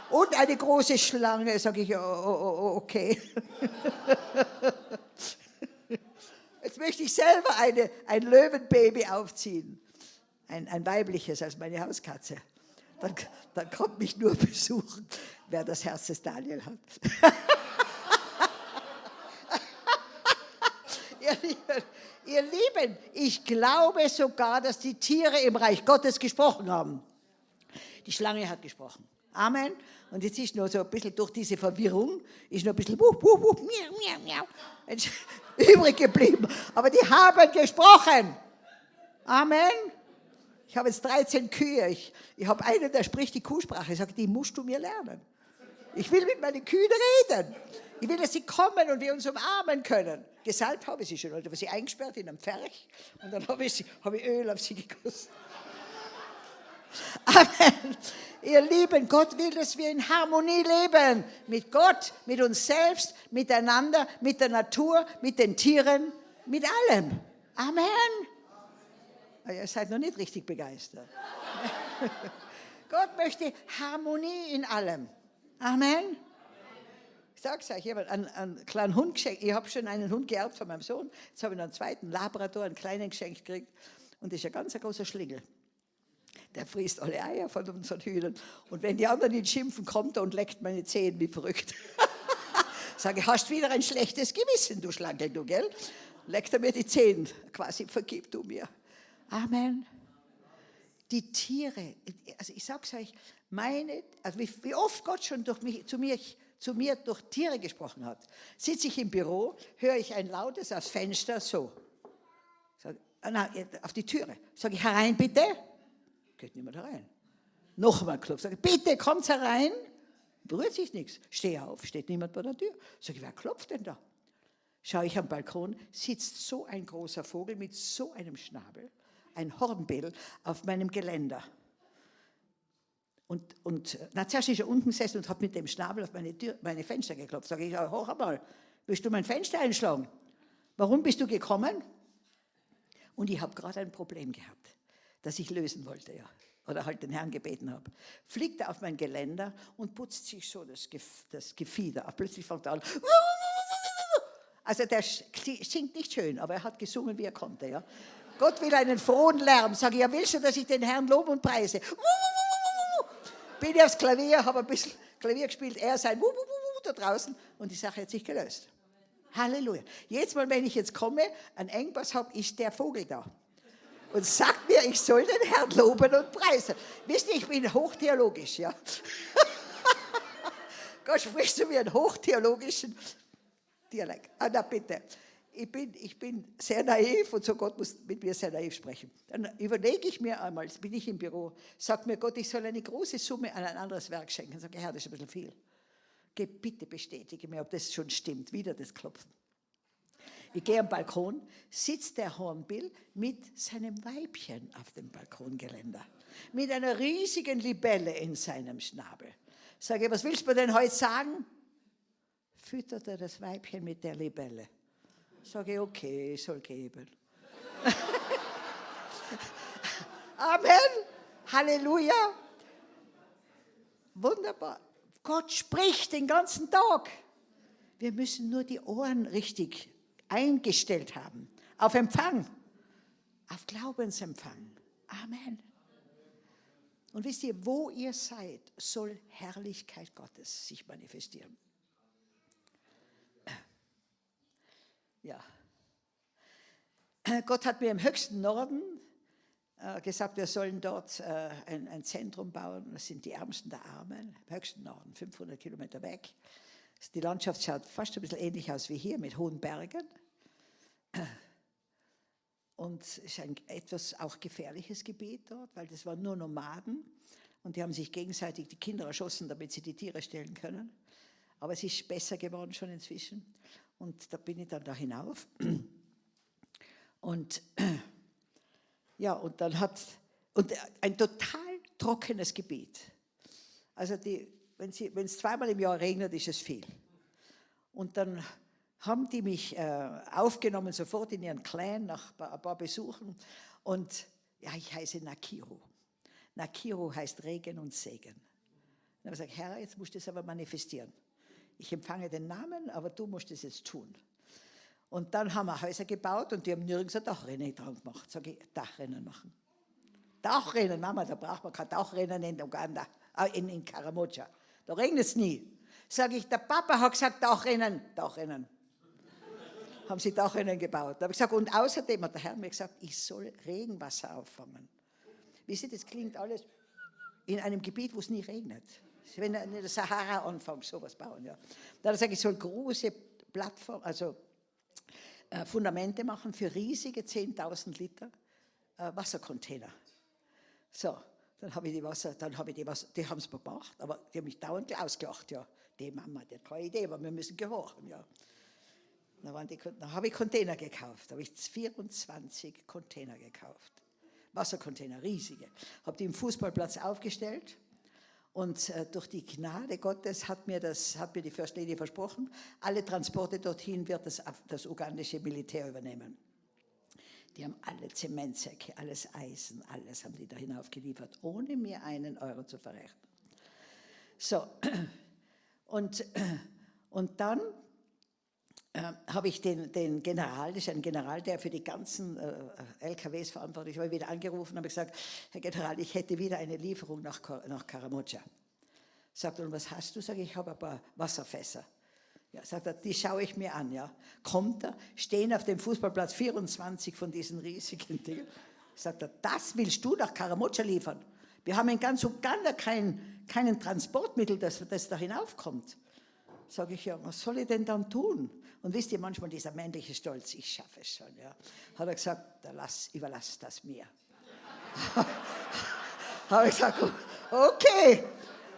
Und eine große Schlange, sage ich, oh, oh, oh, okay. (laughs) Jetzt möchte ich selber eine, ein Löwenbaby aufziehen. Ein, ein weibliches als meine Hauskatze. Dann, dann kommt mich nur besuchen, wer das Herz des Daniel hat. (laughs) ihr, Lieben, ich glaube sogar, dass die Tiere im Reich Gottes gesprochen haben. Die Schlange hat gesprochen. Amen. Und jetzt ist nur so ein bisschen durch diese Verwirrung, ist nur ein bisschen wuh, wuh, wuh, miau, miau, miau, (laughs) übrig geblieben. Aber die haben gesprochen. Amen. Ich habe jetzt 13 Kühe. Ich, ich habe einen, der spricht die Kuhsprache. Ich sage, die musst du mir lernen. Ich will mit meinen Kühen reden. Ich will, dass sie kommen und wir uns umarmen können. Gesalbt habe ich sie schon. Ich habe sie eingesperrt in einem Pferch und dann habe ich, sie, habe ich Öl auf sie gegossen. (laughs) Amen. Ihr Lieben, Gott will, dass wir in Harmonie leben. Mit Gott, mit uns selbst, miteinander, mit der Natur, mit den Tieren, mit allem. Amen. Aber ihr seid noch nicht richtig begeistert. (laughs) Gott möchte Harmonie in allem. Amen. Ich sage es euch, ich habe einen, einen, kleinen Hund geschenkt. Ich habe schon einen Hund geerbt von meinem Sohn. Jetzt habe ich noch einen zweiten Labrador, einen kleinen geschenkt gekriegt. Und das ist ein ganz großer Schlingel der frisst alle Eier von unseren Hühnern. Und wenn die anderen ihn schimpfen, kommt er und leckt meine Zehen wie verrückt. (laughs) Sage, hast wieder ein schlechtes Gewissen, du Schlankel, du, gell? Leckt er mir die Zehen, quasi, vergib du mir. Amen. Die Tiere, also ich sag's euch, meine, also wie, wie oft Gott schon durch mich, zu, mir, zu mir durch Tiere gesprochen hat. Sitze ich im Büro, höre ich ein lautes aus Fenster, so. Sag, na, auf die Türe. Sage ich, herein bitte geht niemand herein. Nochmal klopft, sage bitte kommt herein. Berührt sich nichts. Steh auf, steht niemand bei der Tür. Sag ich, wer klopft denn da? Schaue ich am Balkon, sitzt so ein großer Vogel mit so einem Schnabel, ein Hornbell, auf meinem Geländer. Und, und na, zuerst ist er unten gesessen und hat mit dem Schnabel auf meine, Tür, meine Fenster geklopft. Sag ich, hoch einmal, willst du mein Fenster einschlagen? Warum bist du gekommen? Und ich habe gerade ein Problem gehabt das ich lösen wollte, ja. Oder halt den Herrn gebeten habe. Fliegt er auf mein Geländer und putzt sich so das, Gef das Gefieder ab. Plötzlich fängt er an. Also der singt nicht schön, aber er hat gesungen, wie er konnte, ja. Gott will einen frohen Lärm. Sage ich, ja, willst du, dass ich den Herrn lobe und preise? Bin ich aufs Klavier, habe ein bisschen Klavier gespielt, er sein da draußen und die Sache hat sich gelöst. Halleluja. Jetzt mal, wenn ich jetzt komme, ein Engpass habe, ist der Vogel da. Und sagt mir, ich soll den Herrn loben und preisen. Wisst ihr, ich bin hochtheologisch, ja. (laughs) Gott spricht zu mir einen hochtheologischen Dialekt. Ah, na bitte. Ich bin, ich bin sehr naiv und so Gott muss mit mir sehr naiv sprechen. Dann überlege ich mir einmal, bin ich im Büro, sagt mir Gott, ich soll eine große Summe an ein anderes Werk schenken. Sage, Herr, das ist ein bisschen viel. Geh, bitte bestätige mir, ob das schon stimmt. Wieder das Klopfen. Ich gehe am Balkon, sitzt der Hornbill mit seinem Weibchen auf dem Balkongeländer. Mit einer riesigen Libelle in seinem Schnabel. Sage, was willst du mir denn heute sagen? Füttert er das Weibchen mit der Libelle. Sage, okay, soll geben. (laughs) Amen. Halleluja. Wunderbar. Gott spricht den ganzen Tag. Wir müssen nur die Ohren richtig eingestellt haben. Auf Empfang. Auf Glaubensempfang. Amen. Und wisst ihr, wo ihr seid, soll Herrlichkeit Gottes sich manifestieren. Ja. Gott hat mir im höchsten Norden äh, gesagt, wir sollen dort äh, ein, ein, Zentrum bauen. Das sind die Ärmsten der Armen, im höchsten Norden, 500 Kilometer weg. Die Landschaft schaut fast ein bisschen ähnlich aus wie hier, mit hohen Bergen. Und es ist ein etwas auch gefährliches Gebiet dort, weil das waren nur Nomaden und die haben sich gegenseitig die Kinder erschossen, damit sie die Tiere stellen können. Aber es ist besser geworden schon inzwischen. Und da bin ich dann da hinauf. Und ja, und dann hat, und ein total trockenes Gebiet. Also die, wenn, es zweimal im Jahr regnet, ist es viel. Und dann haben die mich äh, aufgenommen, sofort in ihren Clan, nach ein paar Besuchen. Und ja, ich heiße Nakiro. Nakiro heißt Regen und Segen. Dann habe ich gesagt, Herr, jetzt musst du es aber manifestieren. Ich empfange den Namen, aber du musst es jetzt tun. Und dann haben wir Häuser gebaut und die haben nirgends ein Dachrennen dran gemacht. Sag ich, Dachrennen machen. Dachrennen, Mama, da braucht man kein Dachrennen in Uganda, äh, in, in Karamoja. Da regnet es nie. Sag ich, der Papa hat gesagt, Dachrennen, Dachrennen. haben sie Dachrennen gebaut. Da habe ich gesagt, und außerdem hat der Herr mir gesagt, ich soll Regenwasser auffangen. Wie Sie, das klingt alles in einem Gebiet, wo es nie regnet. Wenn in der Sahara anfängst, sowas bauen. Ja. Hat er gesagt, ich soll große Plattformen, also äh, Fundamente machen für riesige 10.000 Liter äh, Wassercontainer. So, dann habe ich die Wasser, dann habe ich die Wasser, die haben es gemacht, aber die haben mich dauernd ausgelacht, ja. Die Mama, die hat keine Idee, aber wir müssen gehorchen, ja. Dann, dann habe ich Container gekauft, habe ich 24 Container gekauft. Wassercontainer, riesige. Habe die im Fußballplatz aufgestellt und äh, durch die Gnade Gottes hat mir, das, hat mir die First Lady versprochen, alle Transporte dorthin wird das, das ugandische Militär übernehmen. Die haben alle Zementsäcke, alles Eisen, alles haben die da hinaufgeliefert, ohne mir einen Euro zu verrechnen. So, (clears throat) und, (clears throat) und dann äh, habe ich den, den, General, das ist ein General, der für die ganzen äh, LKWs verantwortlich war, wieder angerufen und habe gesagt, Herr General, ich hätte wieder eine Lieferung nach, nach Karamoja. Sagt und was hast du? Sag ich, ich habe ein paar Wasserfässer. Ja, sagt er, die schaue ich mir an. Ja. Kommt er, stehen auf dem Fußballplatz 24 von diesen riesigen Dingen. Sagt er, das willst du nach Karamoja liefern? Wir haben in ganz Uganda kein, keinen Transportmittel, das, das da hinaufkommt. Sage ich, ja, was soll ich denn dann tun? Und wisst ihr, manchmal dieser männliche Stolz, ich schaffe es schon. Ja. Hat er gesagt, lass, überlass das mir. (laughs) Habe ich gesagt, okay,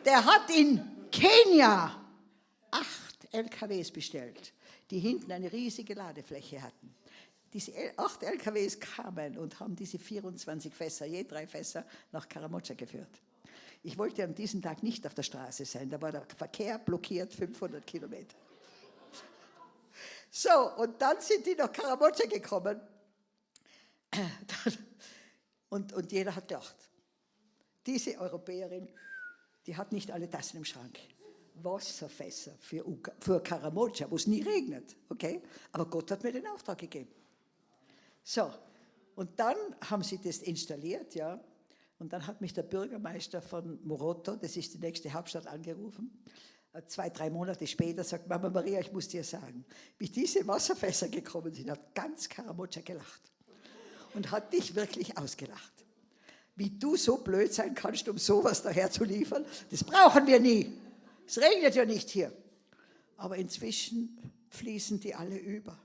der hat in Kenia acht LKWs bestellt, die hinten eine riesige Ladefläche hatten. Diese acht LKWs kamen und haben diese 24 Fässer, je drei Fässer, nach Karamoja geführt. Ich wollte an diesem Tag nicht auf der Straße sein, da war der Verkehr blockiert 500 Kilometer. So, und dann sind die nach Karamoja gekommen. (coughs) Und, und jeder hat gedacht, diese Europäerin, die hat nicht alle Tassen im Schrank. Wasserfässer für, für Karamoja, wo es nie regnet, okay? Aber Gott hat mir den Auftrag gegeben. So, und dann haben sie das installiert, ja. Und dann hat mich der Bürgermeister von Moroto, das ist die nächste Hauptstadt, angerufen Zwei, drei Monate später sagt Mama Maria, ich muss dir sagen, wie diese Wasserfässer gekommen sind, hat ganz Karamotscha gelacht und hat dich wirklich ausgelacht. Wie du so blöd sein kannst, um sowas daher zu liefern, das brauchen wir nie. Es regnet ja nicht hier. Aber inzwischen fließen die alle über.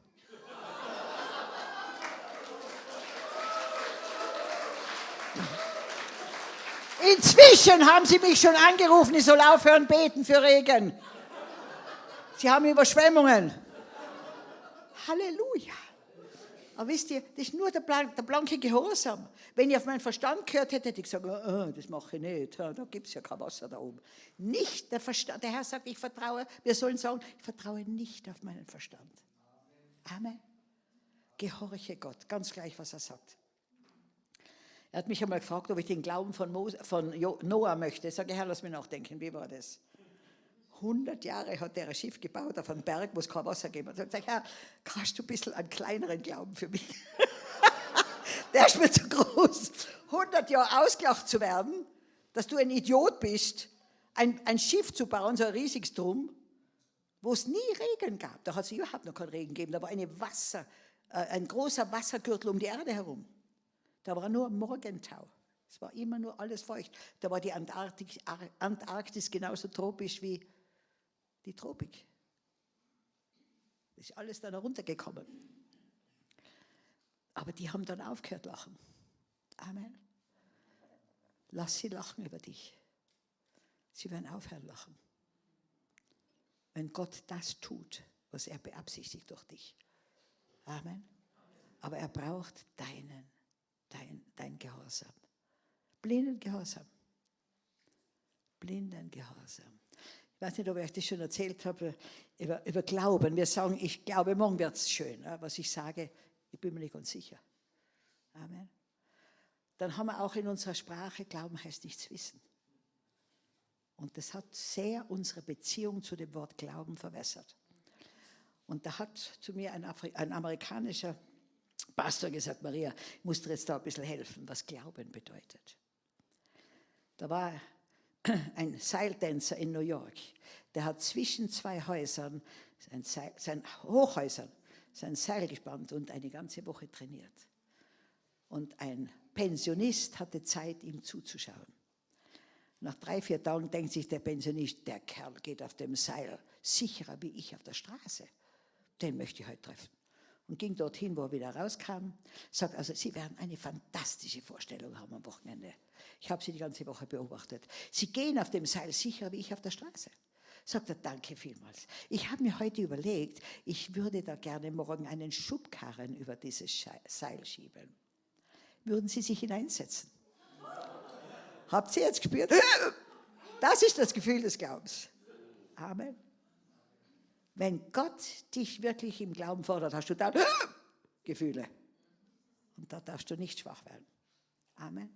Inzwischen haben sie mich schon angerufen, ich soll aufhören beten für Regen. Sie haben Überschwemmungen. Halleluja. Aber wisst ihr, das ist nur der, blank, der blanke Gehorsam. Wenn ich auf meinen Verstand gehört hätte, hätte ich gesagt, oh, das mache ich nicht, da gibt es ja kein Wasser da oben. Nicht der Verstand. Der Herr sagt, ich vertraue, wir sollen sagen, ich vertraue nicht auf meinen Verstand. Amen. Gehorche Gott, ganz gleich, was er sagt. Er hat mich einmal gefragt, ob ich den Glauben von, Mose, von Noah möchte. Ich sage, Herr, lass mich nachdenken, wie war das? 100 Jahre hat er ein Schiff gebaut auf einem Berg, wo es kein Wasser gibt. Und ich sage, Herr, kannst du ein bisschen einen kleineren Glauben für mich? (laughs) der ist mir zu groß. 100 Jahre ausgelacht zu werden, dass du ein Idiot bist, ein, ein Schiff zu bauen, so ein riesiges Drum, wo es nie Regen gab. Da hat es überhaupt noch keinen Regen gegeben. Da war eine Wasser, äh, ein großer Wassergürtel um die Erde herum. Da war nur Morgentau. Es war immer nur alles feucht. Da war die Antarktis, Antarktis genauso tropisch wie die Tropik. Das ist alles dann heruntergekommen. Aber die haben dann aufgehört lachen. Amen. Lass sie lachen über dich. Sie werden aufhören lachen. Wenn Gott das tut, was er beabsichtigt durch dich. Amen. Aber er braucht deinen dein, dein Gehorsam. Blinden Gehorsam. Blinden Gehorsam. Weiß nicht, ob ich euch das schon erzählt habe über, über Glauben. Wir sagen, ich glaube, morgen wird es schön. Was ich sage, ich bin mir nicht ganz sicher. Amen. Dann haben wir auch in unserer Sprache, Glauben heißt nichts wissen. Und das hat sehr unsere Beziehung zu dem Wort Glauben verwässert. Und da hat zu mir ein, Afri ein amerikanischer Pastor gesagt, Maria, ich muss dir jetzt da ein bisschen helfen, was Glauben bedeutet. Da war (clears throat) ein Seiltänzer in New York, der hat zwischen zwei Häusern, sein, Seil, sein Hochhäusern, sein Seil gespannt und eine ganze Woche trainiert. Und ein Pensionist hatte Zeit, ihm zuzuschauen. Nach drei, vier Tagen denkt sich der Pensionist, der Kerl geht auf dem Seil sicherer wie ich auf der Straße. Den möchte ich heute treffen und ging dorthin, wo er wieder rauskam. Sagt, also Sie werden eine fantastische Vorstellung haben am Wochenende. Ich habe Sie die ganze Woche beobachtet. Sie gehen auf dem Seil sicher wie ich auf der Straße. Sagt er, danke vielmals. Ich habe mir heute überlegt, ich würde da gerne morgen einen Schubkarren über dieses Seil schieben. Würden Sie sich hineinsetzen? Habt ihr jetzt gespürt? Das ist das Gefühl des Glaubens. Amen. Wenn Gott dich wirklich im Glauben fordert, hast du dann Gefühle. Und da darfst du nicht schwach werden. Amen.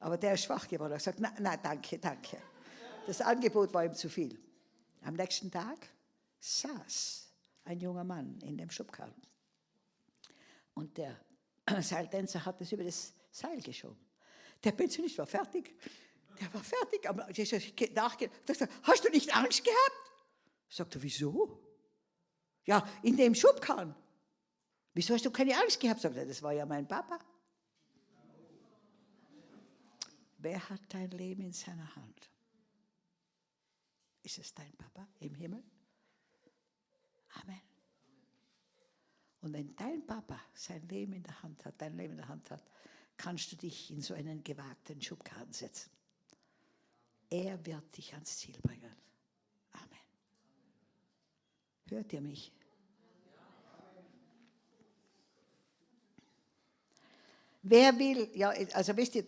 Aber der ist schwach geworden. Er gesagt, nein, nein, danke, danke. Das Angebot war ihm zu viel. Am nächsten Tag saß ein junger Mann in dem Schubkarren. Und der (clears throat) Seiltänzer hat es über das Seil geschoben. Der Pensionist war fertig. Der war fertig. Aber nachgedacht, hast du nicht Angst gehabt? Sagt er, wieso? Ja, in dem Schubkarren. Wieso hast du keine Angst gehabt? Sagt er, das war ja mein Papa. Wer hat dein Leben in seiner Hand? Ist es dein Papa im Himmel? Amen. Und wenn dein Papa sein Leben in der Hand hat, dein Leben in der Hand hat, kannst du dich in so einen gewagten Schubkarren setzen. Er wird dich ans Ziel bringen. Hört ihr mich? Wer will, ja, also wisst ihr,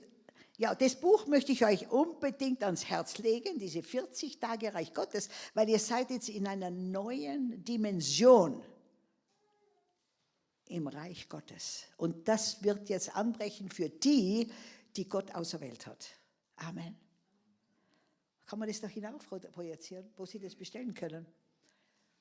ja, das Buch möchte ich euch unbedingt ans Herz legen, diese 40 Tage Reich Gottes, weil ihr seid jetzt in einer neuen Dimension im Reich Gottes. Und das wird jetzt anbrechen für die, die Gott auserwählt hat. Amen. Kann man das da hinauf projizieren, wo Sie das bestellen können?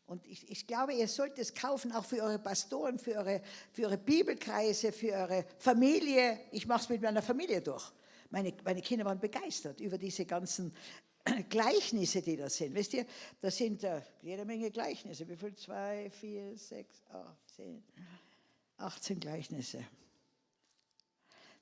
Und ich, ich, glaube, ihr sollt es kaufen, auch für eure Pastoren, für eure, für eure Bibelkreise, für eure Familie. Ich mache es mit meiner Familie durch. Meine, meine Kinder waren begeistert über diese ganzen (clears throat) Gleichnisse, die da sind. Wisst ihr, da sind äh, jede Menge Gleichnisse. Wie viel? Zwei, vier, sechs, acht, zehn, 18 Gleichnisse.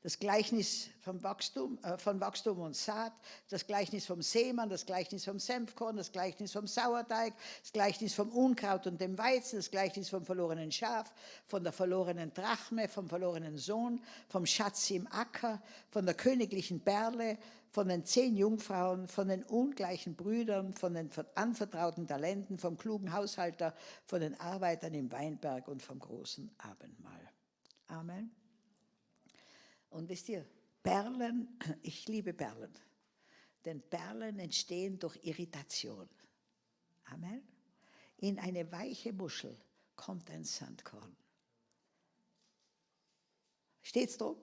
Das Gleichnis vom Wachstum, äh, von Wachstum und Saat, das Gleichnis vom Seemann, das Gleichnis vom Senfkorn, das Gleichnis vom Sauerteig, das Gleichnis vom Unkraut und dem Weizen, das Gleichnis vom verlorenen Schaf, von der verlorenen Drachme, vom verlorenen Sohn, vom Schatz im Acker, von der königlichen Perle, von den zehn Jungfrauen, von den ungleichen Brüdern, von den anvertrauten Talenten, vom klugen Haushalter, von den Arbeitern im Weinberg und vom großen Abendmahl. Amen. Und wisst ihr, Perlen, (clears throat) ich liebe Perlen, denn Perlen entstehen durch Irritation. Amen. In eine weiche Muschel kommt ein Sandkorn. Steht's drum?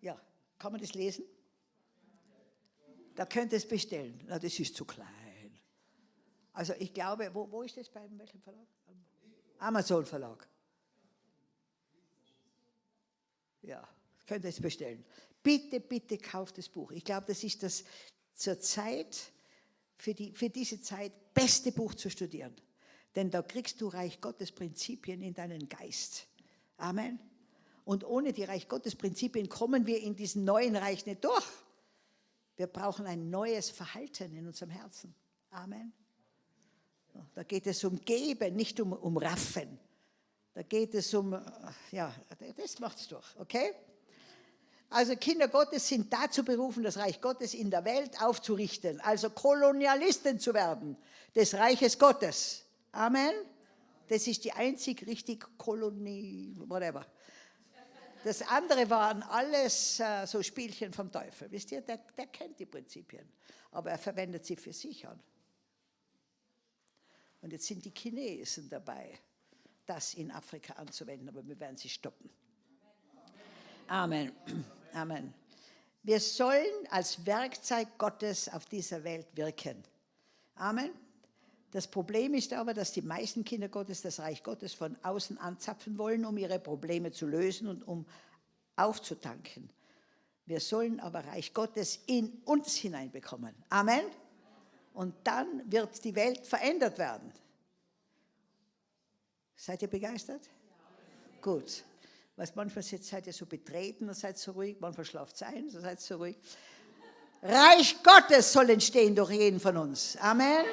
Ja. Kann man das lesen? Da könnt ihr es bestellen. Na, das ist zu klein. Also ich glaube, wo, wo ist das bei welchem Verlag? Amazon Verlag. Ja, könnt ihr es bestellen. Bitte, bitte kauft das Buch. Ich glaube, das ist das zur Zeit, für, die, für diese Zeit, beste Buch zu studieren. Denn da kriegst du Reich Gottes Prinzipien in deinen Geist. Amen. Und ohne die Reich Gottes Prinzipien kommen wir in diesen neuen Reich nicht durch. Wir brauchen ein neues Verhalten in unserem Herzen. Amen. Da geht es um Geben, nicht um, um Raffen. Da geht es um, äh, ja, das macht es durch, okay? Also Kinder Gottes sind dazu berufen, das Reich Gottes in der Welt aufzurichten, also Kolonialisten zu werden des Reiches Gottes. Amen. Das ist die einzig richtig Kolonie, whatever. Das andere waren alles äh, so Spielchen vom Teufel. Wisst ihr, der, der kennt die Prinzipien, aber er verwendet sie für sich an. Und jetzt sind die Chinesen dabei, das in Afrika anzuwenden, aber wir werden sie stoppen. Amen. Amen. Wir sollen als Werkzeug Gottes auf dieser Welt wirken. Amen. Das Problem ist aber, dass die meisten Kinder Gottes das Reich Gottes von außen anzapfen wollen, um ihre Probleme zu lösen und um aufzutanken. Wir sollen aber Reich Gottes in uns hineinbekommen. Amen. Und dann wird die Welt verändert werden. Seid ihr begeistert? Ja. Gut. Was manchmal seid ihr so betreten und seid so ruhig, manchmal schlaft ihr ein, so seid so ruhig. Reich Gottes soll entstehen durch jeden von uns. Amen.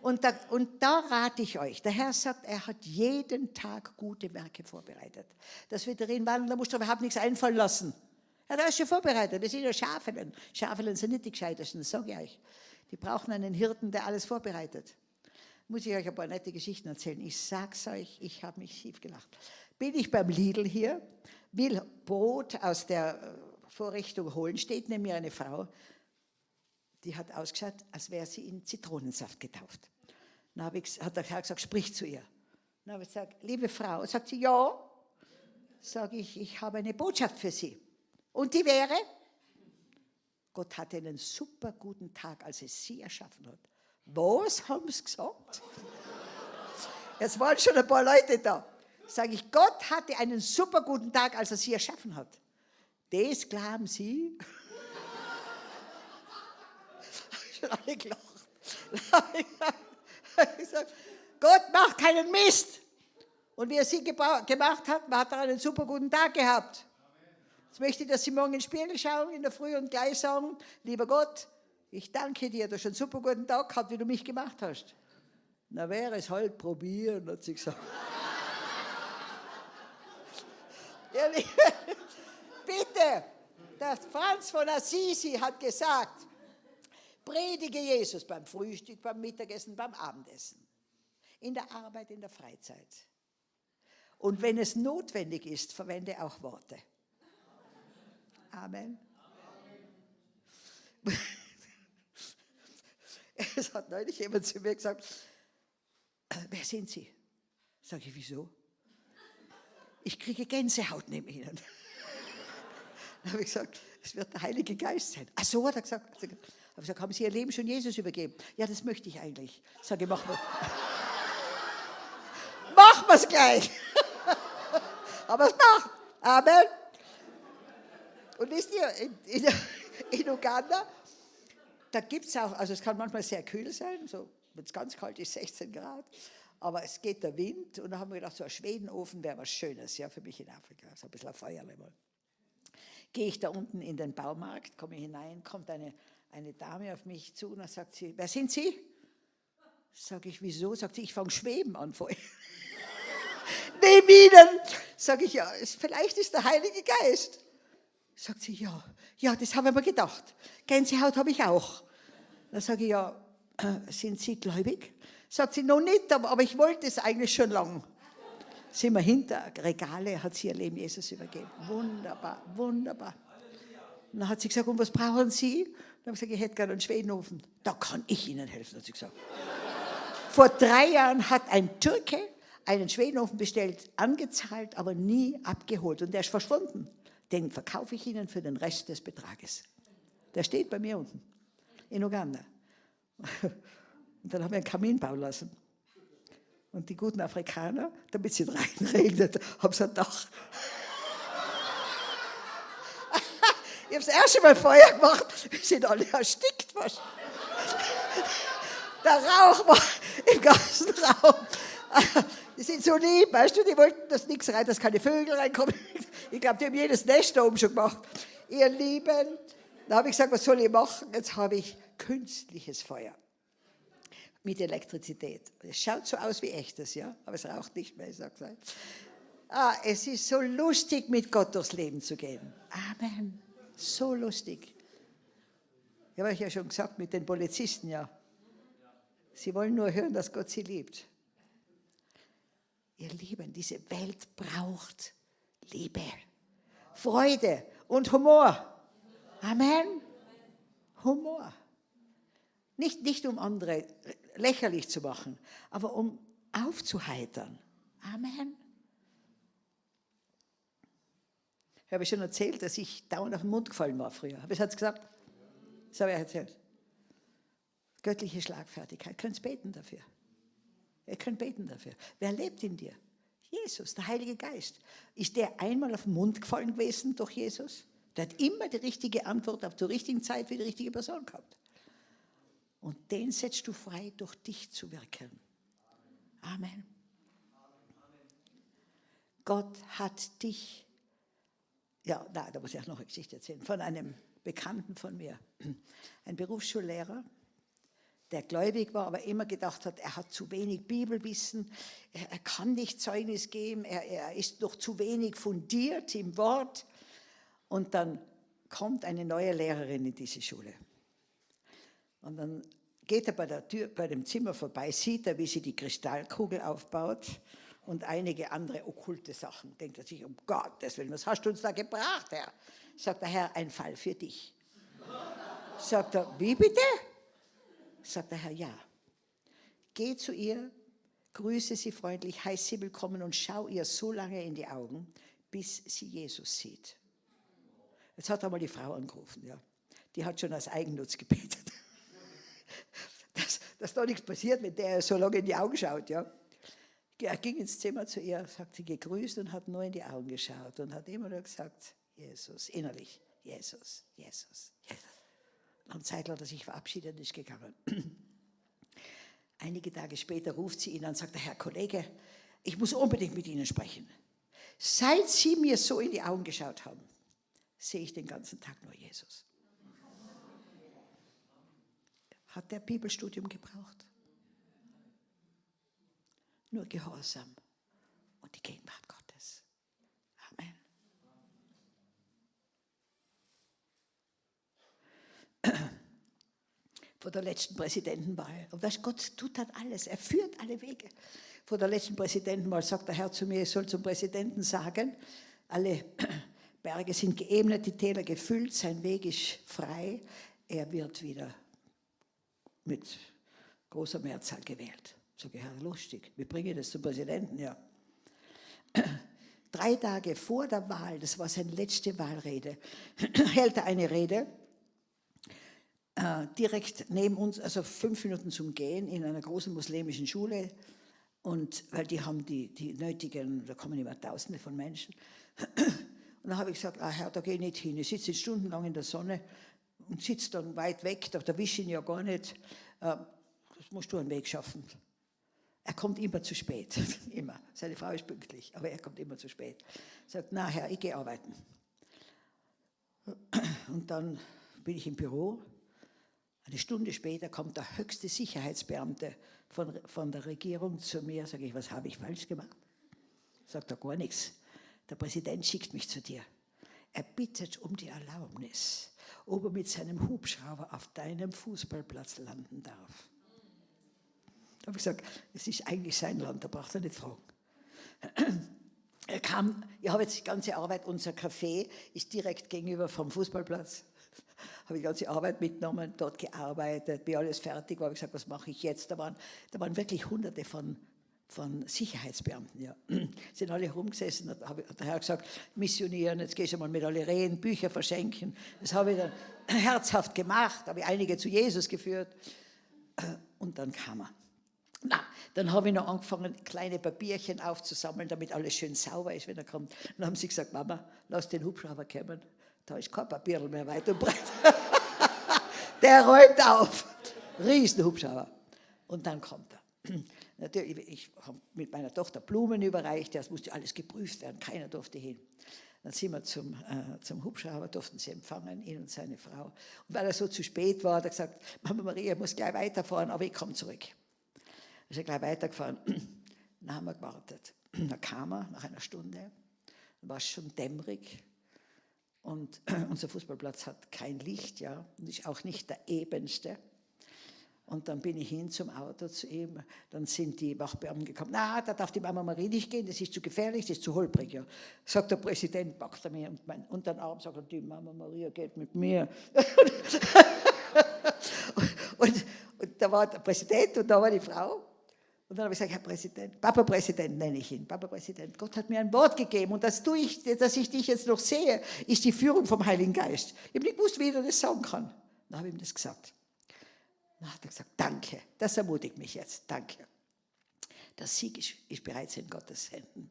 Und da, und da rate ich euch, der Herr sagt, er hat jeden Tag gute Werke vorbereitet. Dass wir darin wandeln, da musst du überhaupt nichts einfallen lassen. Er hat alles schon vorbereitet. Wir sind ja Schafelen. Schafelen sind nicht die gescheitesten, das sage ich euch. Die brauchen einen Hirten, der alles vorbereitet. Muss ich euch ein paar nette Geschichten erzählen. Ich sag's euch, ich habe mich schief gelacht. Bin ich beim Lidl hier, will Brot aus der äh, Vorrichtung holen, steht neben mir eine Frau, die hat ausgeschaut, als wäre sie in Zitronensaft getauft. Dann ich, hat der Herr gesagt, sprich zu ihr. Dann habe ich gesagt, liebe Frau, sagt sie, ja. Sage ich, ich habe eine Botschaft für Sie. Und die wäre, Gott hatte einen super guten Tag, als er sie erschaffen hat. Was haben sie gesagt? Es waren schon ein paar Leute da. Sage ich, Gott hatte einen super guten Tag, als er sie erschaffen hat. Das glauben Sie? (laughs) schon alle gelacht. gesagt, Gott macht keinen Mist. Und wie er sie gemacht hat, hat er einen super guten Tag gehabt. Jetzt möchte ich, dass Sie morgen in den Spiegel schauen in der Früh und gleich sagen, lieber Gott, ich danke dir, du hast einen super guten Tag gehabt, wie du mich gemacht hast. Na wäre es halt probieren, hat sie gesagt. Ja, (laughs) bitte, der Franz von Assisi hat gesagt, Predige Jesus beim Frühstück, beim Mittagessen, beim Abendessen, in der Arbeit, in der Freizeit. Und wenn es notwendig ist, verwende auch Worte. Amen. Amen. (laughs) Es hat neulich jemand zu mir gesagt, wer sind Sie? Sage ich, wieso? Ich kriege Gänsehaut neben Ihnen. Dann habe ich gesagt, es wird der Heilige Geist sein. Ach so, hat er gesagt. Habe ich gesagt, haben Sie Ihr Leben schon Jesus übergeben? Ja, das möchte ich eigentlich. Sage, machen wir. machen wir es gleich. Aber es macht. Amen. Und wisst ihr, in, in, in Uganda da gibt es auch, also es kann manchmal sehr kühl sein, so wenn es ganz kalt ist, 16 Grad, aber es geht der Wind und da haben wir gedacht, so ein Schwedenofen wäre was Schönes, ja, für mich in Afrika, so ein bisschen ein Feuerlevel. Gehe ich da unten in den Baumarkt, komme hinein, kommt eine, eine Dame auf mich zu und dann sagt sie, wer sind Sie? Sag ich, wieso? Sagt sie, ich fange Schweben an vorher. (laughs) Neben Ihnen. Sag ich, ja, vielleicht ist der Heilige Geist. Sagt sie, ja, ja, das habe ich mir gedacht. Gänsehaut habe ich auch. Dann sage ich, ja, (clears throat) sind Sie gläubig? Sagt sie, noch nicht, aber, ich wollte es eigentlich schon lang. Sind wir hinter Regale, hat sie ihr Leben Jesus übergeben. Wunderbar, wunderbar. Und dann hat sie gesagt, und was brauchen Sie? Dann habe ich gesagt, ich hätte gerne einen Schwedenofen. Da kann ich Ihnen helfen, hat sie gesagt. Vor drei Jahren hat ein Türke einen Schwedenofen bestellt, angezahlt, aber nie abgeholt. Und der ist verschwunden. Den verkaufe ich Ihnen für den Rest des Betrages. Der steht bei mir unten in Uganda. Und dann haben wir einen Kamin bauen lassen. Und die guten Afrikaner, damit es reinregnet, haben sie ein Dach. (laughs) ich habe das erste Mal Feuer gemacht, wir sind alle erstickt. Was? Der Rauch war im ganzen Raum. Die sind so lieb, weißt du, die wollten, dass nichts rein, dass keine Vögel reinkommen. Ich glaube, die haben jedes Nest da oben schon gemacht. Ihr Lieben, da habe ich gesagt, was soll ich machen? Jetzt habe ich künstliches Feuer mit Elektrizität. Es schaut so aus wie echtes, ja, aber es raucht nicht mehr, ich sag's euch. Ah, es ist so lustig, mit Gott durchs Leben zu gehen. Amen. So lustig. Ich habe euch ja schon gesagt, mit den Polizisten, ja. Sie wollen nur hören, dass Gott sie liebt. Ihr Lieben, diese Welt braucht Liebe, Freude und Humor. Amen. Humor. Nicht, nicht um andere lächerlich zu machen, aber um aufzuheitern. Amen. Ich habe schon erzählt, dass ich dauernd auf den Mund gefallen war früher. Habe ich es gesagt? Das habe ich erzählt. Göttliche Schlagfertigkeit. Ihr könnt beten dafür. Ihr könnt beten dafür. Wer lebt in dir? Jesus, der Heilige Geist. Ist der einmal auf den Mund gefallen gewesen durch Jesus? Der hat immer die richtige Antwort auf der richtigen Zeit für die richtige Person gehabt. Und den setzt du frei, durch dich zu wirken. Amen. Gott hat dich, ja, da, da muss ich auch noch eine Geschichte erzählen, von einem Bekannten von mir, (clears throat) ein Berufsschullehrer, der gläubig war, aber immer gedacht hat, er hat zu wenig Bibelwissen, er, er kann nicht Zeugnis geben, er, er ist noch zu wenig fundiert im Wort. Und dann kommt eine neue Lehrerin in diese Schule. Und dann geht er bei, der Tür, bei dem Zimmer vorbei, sieht er, wie sie die Kristallkugel aufbaut und einige andere okkulte Sachen. Denkt er sich, um Gottes Willen, was hast du uns da gebracht, Herr? Sagt der Herr, ein Fall für dich. Sagt er, wie bitte? Sagt der Herr, ja. Geh zu ihr, grüße sie freundlich, heiß sie willkommen und schau ihr so lange in die Augen, bis sie Jesus sieht. Jetzt hat er mal die Frau angerufen, ja. Die hat schon als Eigennutz gebetet dass, dass da nichts passiert, wenn der so lange in die Augen schaut. Ja. Er ging ins Zimmer zu ihr, sagt sie gegrüßt und hat nur in die Augen geschaut und hat immer nur gesagt, Jesus, innerlich, Jesus, Jesus, Jesus. Am Zeit hat er sich verabschiedet und ist gegangen. (clears throat) Einige Tage später ruft sie ihn an und sagt, Herr Kollege, ich muss unbedingt mit Ihnen sprechen. Seit Sie mir so in die Augen geschaut haben, sehe ich den ganzen Tag nur Jesus. Hat der Bibelstudium gebraucht. Nur Gehorsam und die Gegenwart Gottes. Amen. Vor der letzten Präsidentenwahl. Und das Gott tut dann alles. Er führt alle Wege. Vor der letzten Präsidentenwahl sagt der Herr zu mir, ich soll zum Präsidenten sagen, alle Berge sind geebnet, die Täler gefüllt, sein Weg ist frei. Er wird wieder mit großer Mehrzahl gewählt. Sage ich, Herr, lustig, wir bringen das zum Präsidenten, ja. Drei Tage vor der Wahl, das war seine letzte Wahlrede, (clears throat) hält er eine Rede, äh, direkt neben uns, also fünf Minuten zum Gehen, in einer großen muslimischen Schule. Und weil die haben die, die nötigen, da kommen immer Tausende von Menschen. (clears throat) Und dann habe ich gesagt, ah Herr, da gehe ich nicht hin. Ich sitze stundenlang in der Sonne und sitzt dann weit weg, da erwische ich ihn ja gar nicht. Äh, das musst du einen Weg schaffen. Er kommt immer zu spät, (laughs) immer. Seine Frau ist pünktlich, aber er kommt immer zu spät. Sagt, na Herr, ich gehe arbeiten. Und dann bin ich im Büro. Eine Stunde später kommt der höchste Sicherheitsbeamte von, von der Regierung zu mir. Sage ich, was habe ich falsch gemacht? Sagt er gar nichts. Der Präsident schickt mich zu dir. Er bittet um die Erlaubnis, ob er mit seinem Hubschrauber auf deinem Fußballplatz landen darf. Da habe ich gesagt, es ist eigentlich sein Land, da braucht er nicht fragen. Er kam, ich habe jetzt die ganze Arbeit, unser Café ist direkt gegenüber vom Fußballplatz. Habe die ganze Arbeit mitgenommen, dort gearbeitet, wie alles fertig war, habe ich gesagt, was mache ich jetzt? Da waren, da waren wirklich hunderte von, von Sicherheitsbeamten, ja. (clears throat) Sind alle rumgesessen, da habe der Herr gesagt, missionieren, jetzt gehst du mal mit alle reden, Bücher verschenken. Das habe ich dann (clears throat) herzhaft gemacht, habe ich einige zu Jesus geführt. Und dann kam er. Na, dann habe ich noch angefangen, kleine Papierchen aufzusammeln, damit alles schön sauber ist, wenn er kommt. Dann haben sie gesagt, Mama, lass den Hubschrauber kommen. Da ist kein Papier mehr weit und breit. (laughs) Der räumt auf. Riesen Hubschrauber. Und dann kommt er. Natürlich, ich habe mit meiner Tochter Blumen überreicht, das musste alles geprüft werden, keiner durfte hin. Dann sind wir zum, äh, zum Hubschrauber, durften sie empfangen, ihn und seine Frau. Und weil er so zu spät war, hat er gesagt, Mama Maria, ich muss gleich weiterfahren, aber ich komme zurück ist er gleich weitergefahren. (clears throat) Dann haben wir gewartet. (clears throat) Dann kam er nach einer Stunde, dann war es schon dämmerig und (clears throat) unser Fußballplatz hat kein Licht, ja, und ist auch nicht der ebenste. Und dann bin ich hin zum Auto zu ihm, dann sind die Wachbeamten gekommen, na, da darf die Mama Marie nicht gehen, das ist zu gefährlich, das ist zu holprig. Ja. Sagt der Präsident, packt er mir und mein, unter den Arm, sagt er, die Mama Maria geht mit mir. (laughs) und, und da war der Präsident und da war die Frau und dann habe ich gesagt, Herr Präsident, Papa Präsident nenne ich ihn, Papa Präsident, Gott hat mir ein Wort gegeben und dass, du ich, dass ich dich jetzt noch sehe, ist die Führung vom Heiligen Geist. Ich habe nicht gewusst, wie er das sagen kann. Dann habe ich ihm das gesagt. Dann hat er gesagt, danke, das ermutigt mich jetzt, danke. Der Sieg ist, ist bereits in Gottes Händen.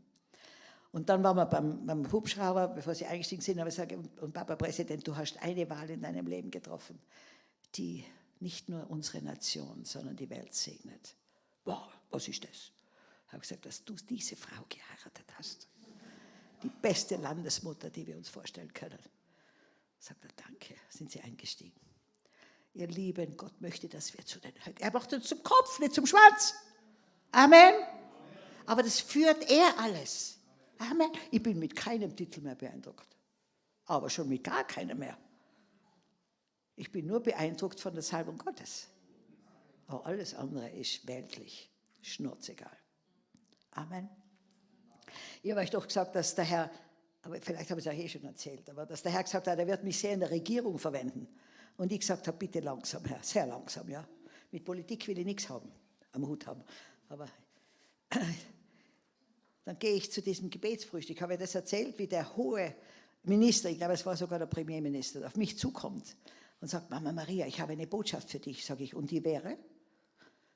Und dann waren wir beim, beim Hubschrauber, bevor sie eingestiegen sind, habe ich gesagt, und Papa Präsident, du hast eine Wahl in deinem Leben getroffen, die nicht nur unsere Nation, sondern die Welt segnet. Wow, was ist das? Ich habe gesagt, dass du diese Frau geheiratet hast. Die beste Landesmutter, die wir uns vorstellen können. Sagt er, danke, sind sie eingestiegen. Ihr Lieben, Gott möchte, dass wir zu den Höhen. Er macht uns zum Kopf, nicht zum Schwanz. Amen. Aber das führt er alles. Amen. Ich bin mit keinem Titel mehr beeindruckt. Aber schon mit gar keinem mehr. Ich bin nur beeindruckt von der Salbung Gottes. Aber alles andere ist weltlich, schnurzegal. Amen. Ich habe euch doch gesagt, dass der Herr, aber vielleicht habe ich es auch eh schon erzählt, aber dass der Herr gesagt hat, er wird mich sehr in der Regierung verwenden. Und ich gesagt habe, bitte langsam, Herr, sehr langsam, ja. Mit Politik will ich nichts haben, am Hut haben. Aber (clears throat) dann gehe ich zu diesem Gebetsfrühstück. Ich habe das erzählt, wie der hohe Minister, ich glaube, es war sogar der Premierminister, auf mich zukommt und sagt, Mama Maria, ich habe eine Botschaft für dich, sage ich, und die wäre?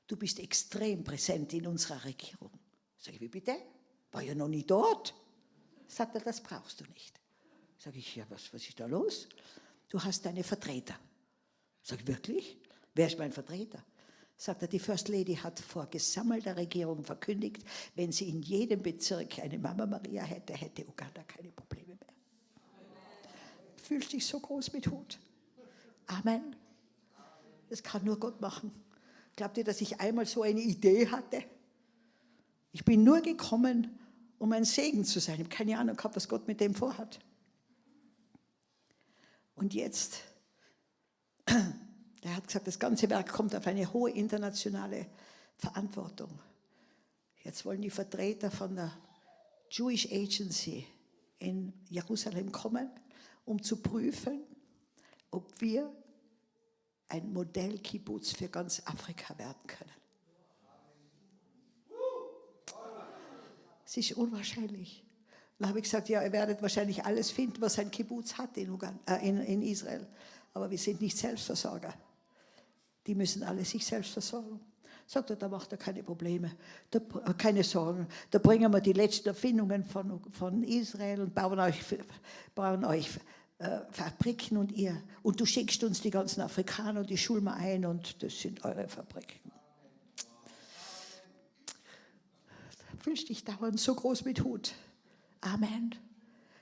du bist extrem präsent in unserer Regierung. Sag ich, wie bitte? War ja noch nie dort. Sagt er, das brauchst du nicht. Sag ich, ja, was, was ist da los? Du hast deine Vertreter. Sag ich, wirklich? Wer ist mein Vertreter? Sagt er, die First Lady hat vor gesammelter Regierung verkündigt, wenn sie in jedem Bezirk eine Mama Maria hätte, hätte Uganda keine Probleme mehr. Fühlst dich so groß mit Hut. Amen. Das kann nur Gott machen. Glaubt ihr, dass ich einmal so eine Idee hatte? Ich bin nur gekommen, um ein Segen zu sein. Ich habe keine Ahnung gehabt, was Gott mit dem vorhat. Und jetzt, (clears throat) er hat gesagt, das ganze Werk kommt auf eine hohe internationale Verantwortung. Jetzt wollen die Vertreter von der Jewish Agency in Jerusalem kommen, um zu prüfen, ob wir ein Modellkibbutz für ganz Afrika werden können. Es ist unwahrscheinlich. Dann habe ich gesagt, ja, ihr werdet wahrscheinlich alles finden, was ein Kibbutz hat in, Uganda, äh, in, in Israel. Aber wir sind nicht Selbstversorger. Die müssen alle sich selbst versorgen. Sagt er, da macht er keine Probleme, da, äh, keine Sorgen. Da bringen wir die letzten Erfindungen von, von Israel und bauen euch, bauen euch äh, Fabriken und ihr. Und du schickst uns die ganzen Afrikaner und die schulen wir ein und das sind eure Fabriken. Fühlst dich dauernd so groß mit Hut. Amen.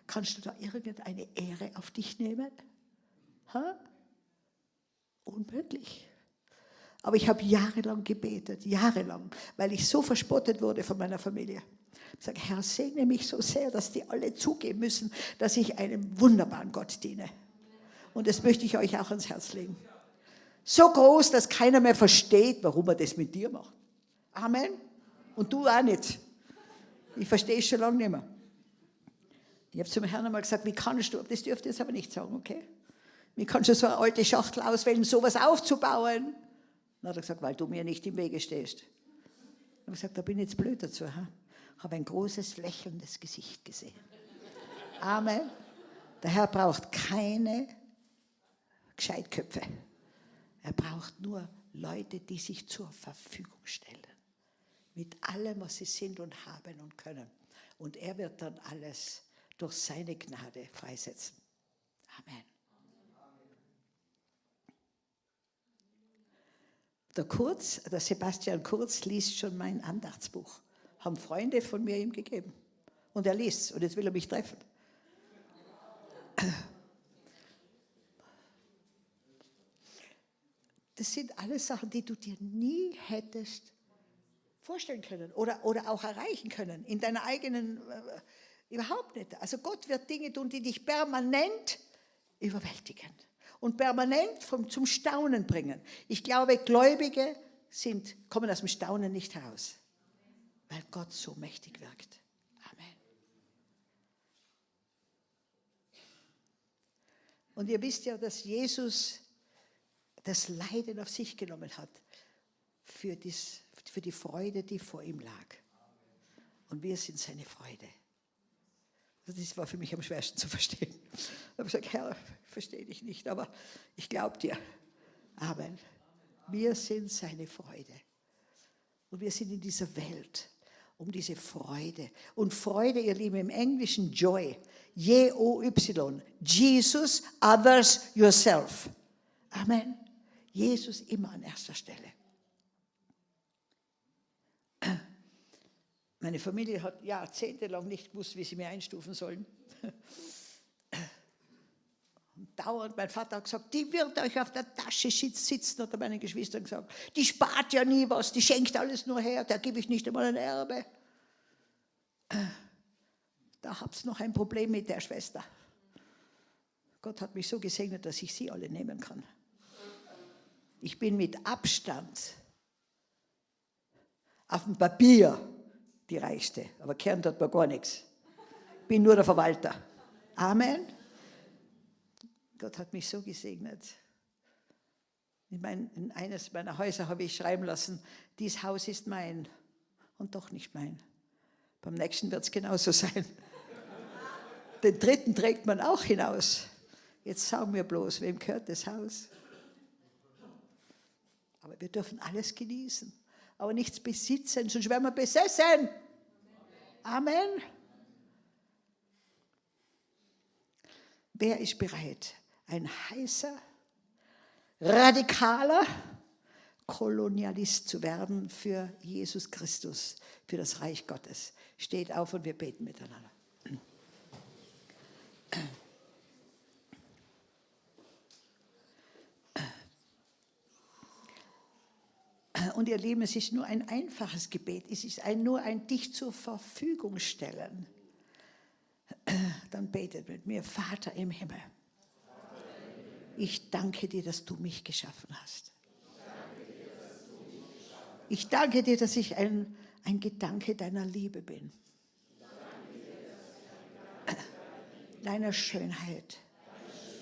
Kannst du da irgendeine Ehre auf dich nehmen? Ha? Unmöglich. Aber ich habe jahrelang gebetet, jahrelang, weil ich so verspottet wurde von meiner Familie. Ich sage, Herr, segne mich so sehr, dass die alle zugeben müssen, dass ich einem wunderbaren Gott diene. Und das möchte ich euch auch ans Herz legen. So groß, dass keiner mehr versteht, warum er das mit dir macht. Amen. Und du auch nicht. Ich verstehe es schon lange nicht mehr. Ich habe zum Herrn einmal gesagt, wie kannst du, das dürfte ich jetzt aber nicht sagen, okay? Wie kannst du so eine alte Schachtel auswählen, sowas aufzubauen? Dann hat er gesagt, weil du mir nicht im Wege stehst. Ich habe gesagt, da bin ich jetzt blöd dazu. Ha? habe ein großes lächelndes Gesicht gesehen. Amen. Der Herr braucht keine Gescheitköpfe. Er braucht nur Leute, die sich zur Verfügung stellen. Mit allem, was sie sind und haben und können. Und er wird dann alles durch seine Gnade freisetzen. Amen. Der Kurz, der Sebastian Kurz liest schon mein Andachtsbuch. Haben Freunde von mir ihm gegeben. Und er liest und jetzt will er mich treffen. Das sind alles Sachen, die du dir nie hättest vorstellen können oder, oder auch erreichen können in deiner eigenen, äh, überhaupt nicht. Also Gott wird Dinge tun, die dich permanent überwältigen und permanent vom, zum Staunen bringen. Ich glaube, Gläubige sind, kommen aus dem Staunen nicht heraus, weil Gott so mächtig wirkt. Amen. Und ihr wisst ja, dass Jesus das Leiden auf sich genommen hat für, dies, für die Freude, die vor ihm lag. Und wir sind seine Freude. Das war für mich am schwersten zu verstehen. Ich habe gesagt, Herr, verstehe dich nicht, aber ich glaube dir. Amen. Wir sind seine Freude. Und wir sind in dieser Welt um diese Freude. Und Freude, ihr Lieben, im Englischen Joy. J-O-Y. Jesus, others, yourself. Amen. Jesus immer an erster Stelle. Meine Familie hat jahrzehntelang nicht gewusst, wie sie mir einstufen sollen. Und dauernd, mein Vater hat gesagt, die wird euch auf der Tasche sitzen, hat er meinen Geschwistern gesagt. Die spart ja nie was, die schenkt alles nur her, da gebe ich nicht einmal ein Erbe. Da habt ihr noch ein Problem mit der Schwester. Gott hat mich so gesegnet, dass ich sie alle nehmen kann. Ich bin mit Abstand auf dem Papier die Reichste. Aber Kern tut mir gar nichts. Ich bin nur der Verwalter. Amen. Gott hat mich so gesegnet. In, mein, in eines meiner Häuser habe ich schreiben lassen, dieses Haus ist mein und doch nicht mein. Beim nächsten wird es genauso sein. Den dritten trägt man auch hinaus. Jetzt sagen wir bloß, wem gehört das Haus? Aber wir dürfen alles genießen aber nichts besitzen, sonst werden wir besessen. Amen. Wer ist bereit, ein heißer, radikaler Kolonialist zu werden für Jesus Christus, für das Reich Gottes? Steht auf und wir beten miteinander. Und ihr Lieben, es ist nur ein einfaches Gebet. Es ist ein, nur ein dich zur Verfügung stellen. (clears throat) Dann betet mit mir, Vater im Himmel. Ich danke dir, dass du mich geschaffen hast. Ich danke dir, dass ich ein, ein Gedanke deiner Liebe bin. Deiner Schönheit,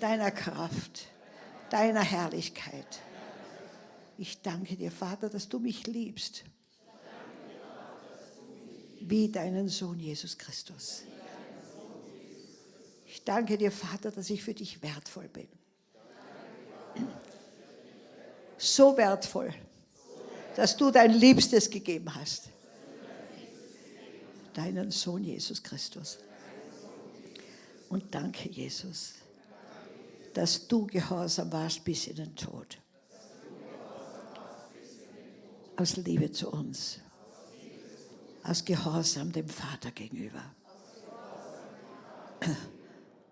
deiner Kraft, deiner Herrlichkeit ich danke dir, Vater, dass du mich liebst. Wie deinen Sohn Jesus Christus. Ich danke dir, Vater, dass ich für dich wertvoll bin. So wertvoll, dass du dein Liebstes gegeben hast. Deinen Sohn Jesus Christus. Und danke, Jesus, dass du gehorsam warst bis in den Tod. Aus Liebe zu uns. Aus Gehorsam dem Vater gegenüber.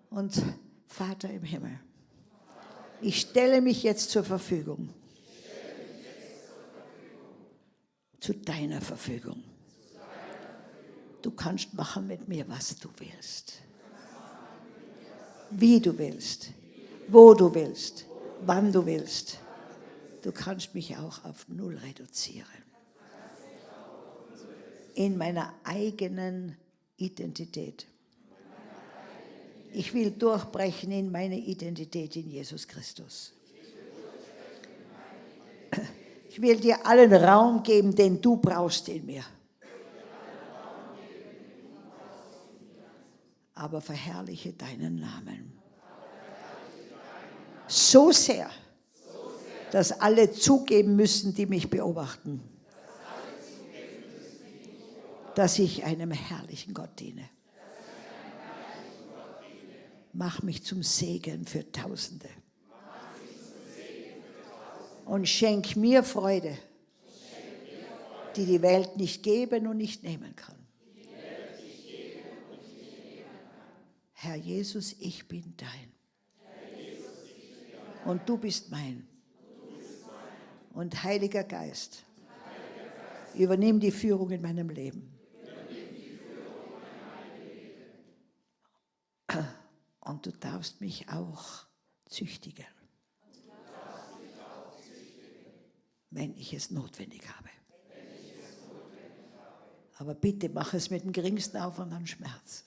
Und Vater im Himmel, ich stelle mich jetzt zur Verfügung. Zu deiner Verfügung. Du kannst machen mit mir, was du willst. Wie du willst. Wo du willst. Wann du willst. Du kannst mich auch auf Null reduzieren. In meiner eigenen Identität. Ich will durchbrechen in meine Identität in Jesus Christus. Ich will dir allen Raum geben, den du brauchst in mir. Aber verherrliche deinen Namen. So sehr, dass alle zugeben müssen, die mich beobachten, dass ich einem herrlichen Gott diene. Mach mich zum Segen für Tausende. Und schenk mir Freude, die die Welt nicht geben und nicht nehmen kann. Herr Jesus, ich bin dein. Und du bist mein. Und Heiliger Geist, übernimm die Führung in meinem Leben. Und du darfst mich auch züchtigen, wenn ich es notwendig habe. Aber bitte mach es mit dem geringsten Aufwand an Schmerz.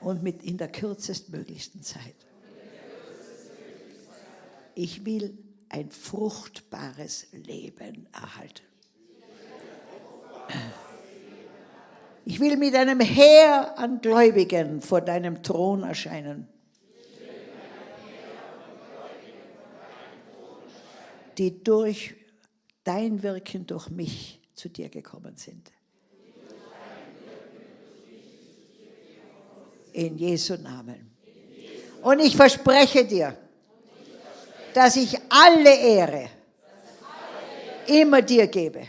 Und mit in der kürzestmöglichsten Zeit. Ich will ein fruchtbares Leben erhalten. Ich will mit einem Heer an Gläubigen vor deinem Thron erscheinen. die durch dein Wirken durch mich zu dir gekommen sind. In Jesu Namen. Und ich verspreche dir, dass ich alle Ehre immer dir gebe.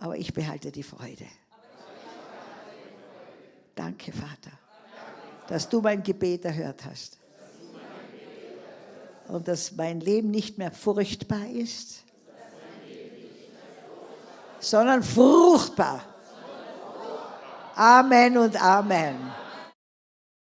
Aber ich behalte die Freude. Danke, Vater, dass du mein Gebet erhört hast. Und dass mein Leben nicht mehr furchtbar ist, sondern fruchtbar. Amen und Amen.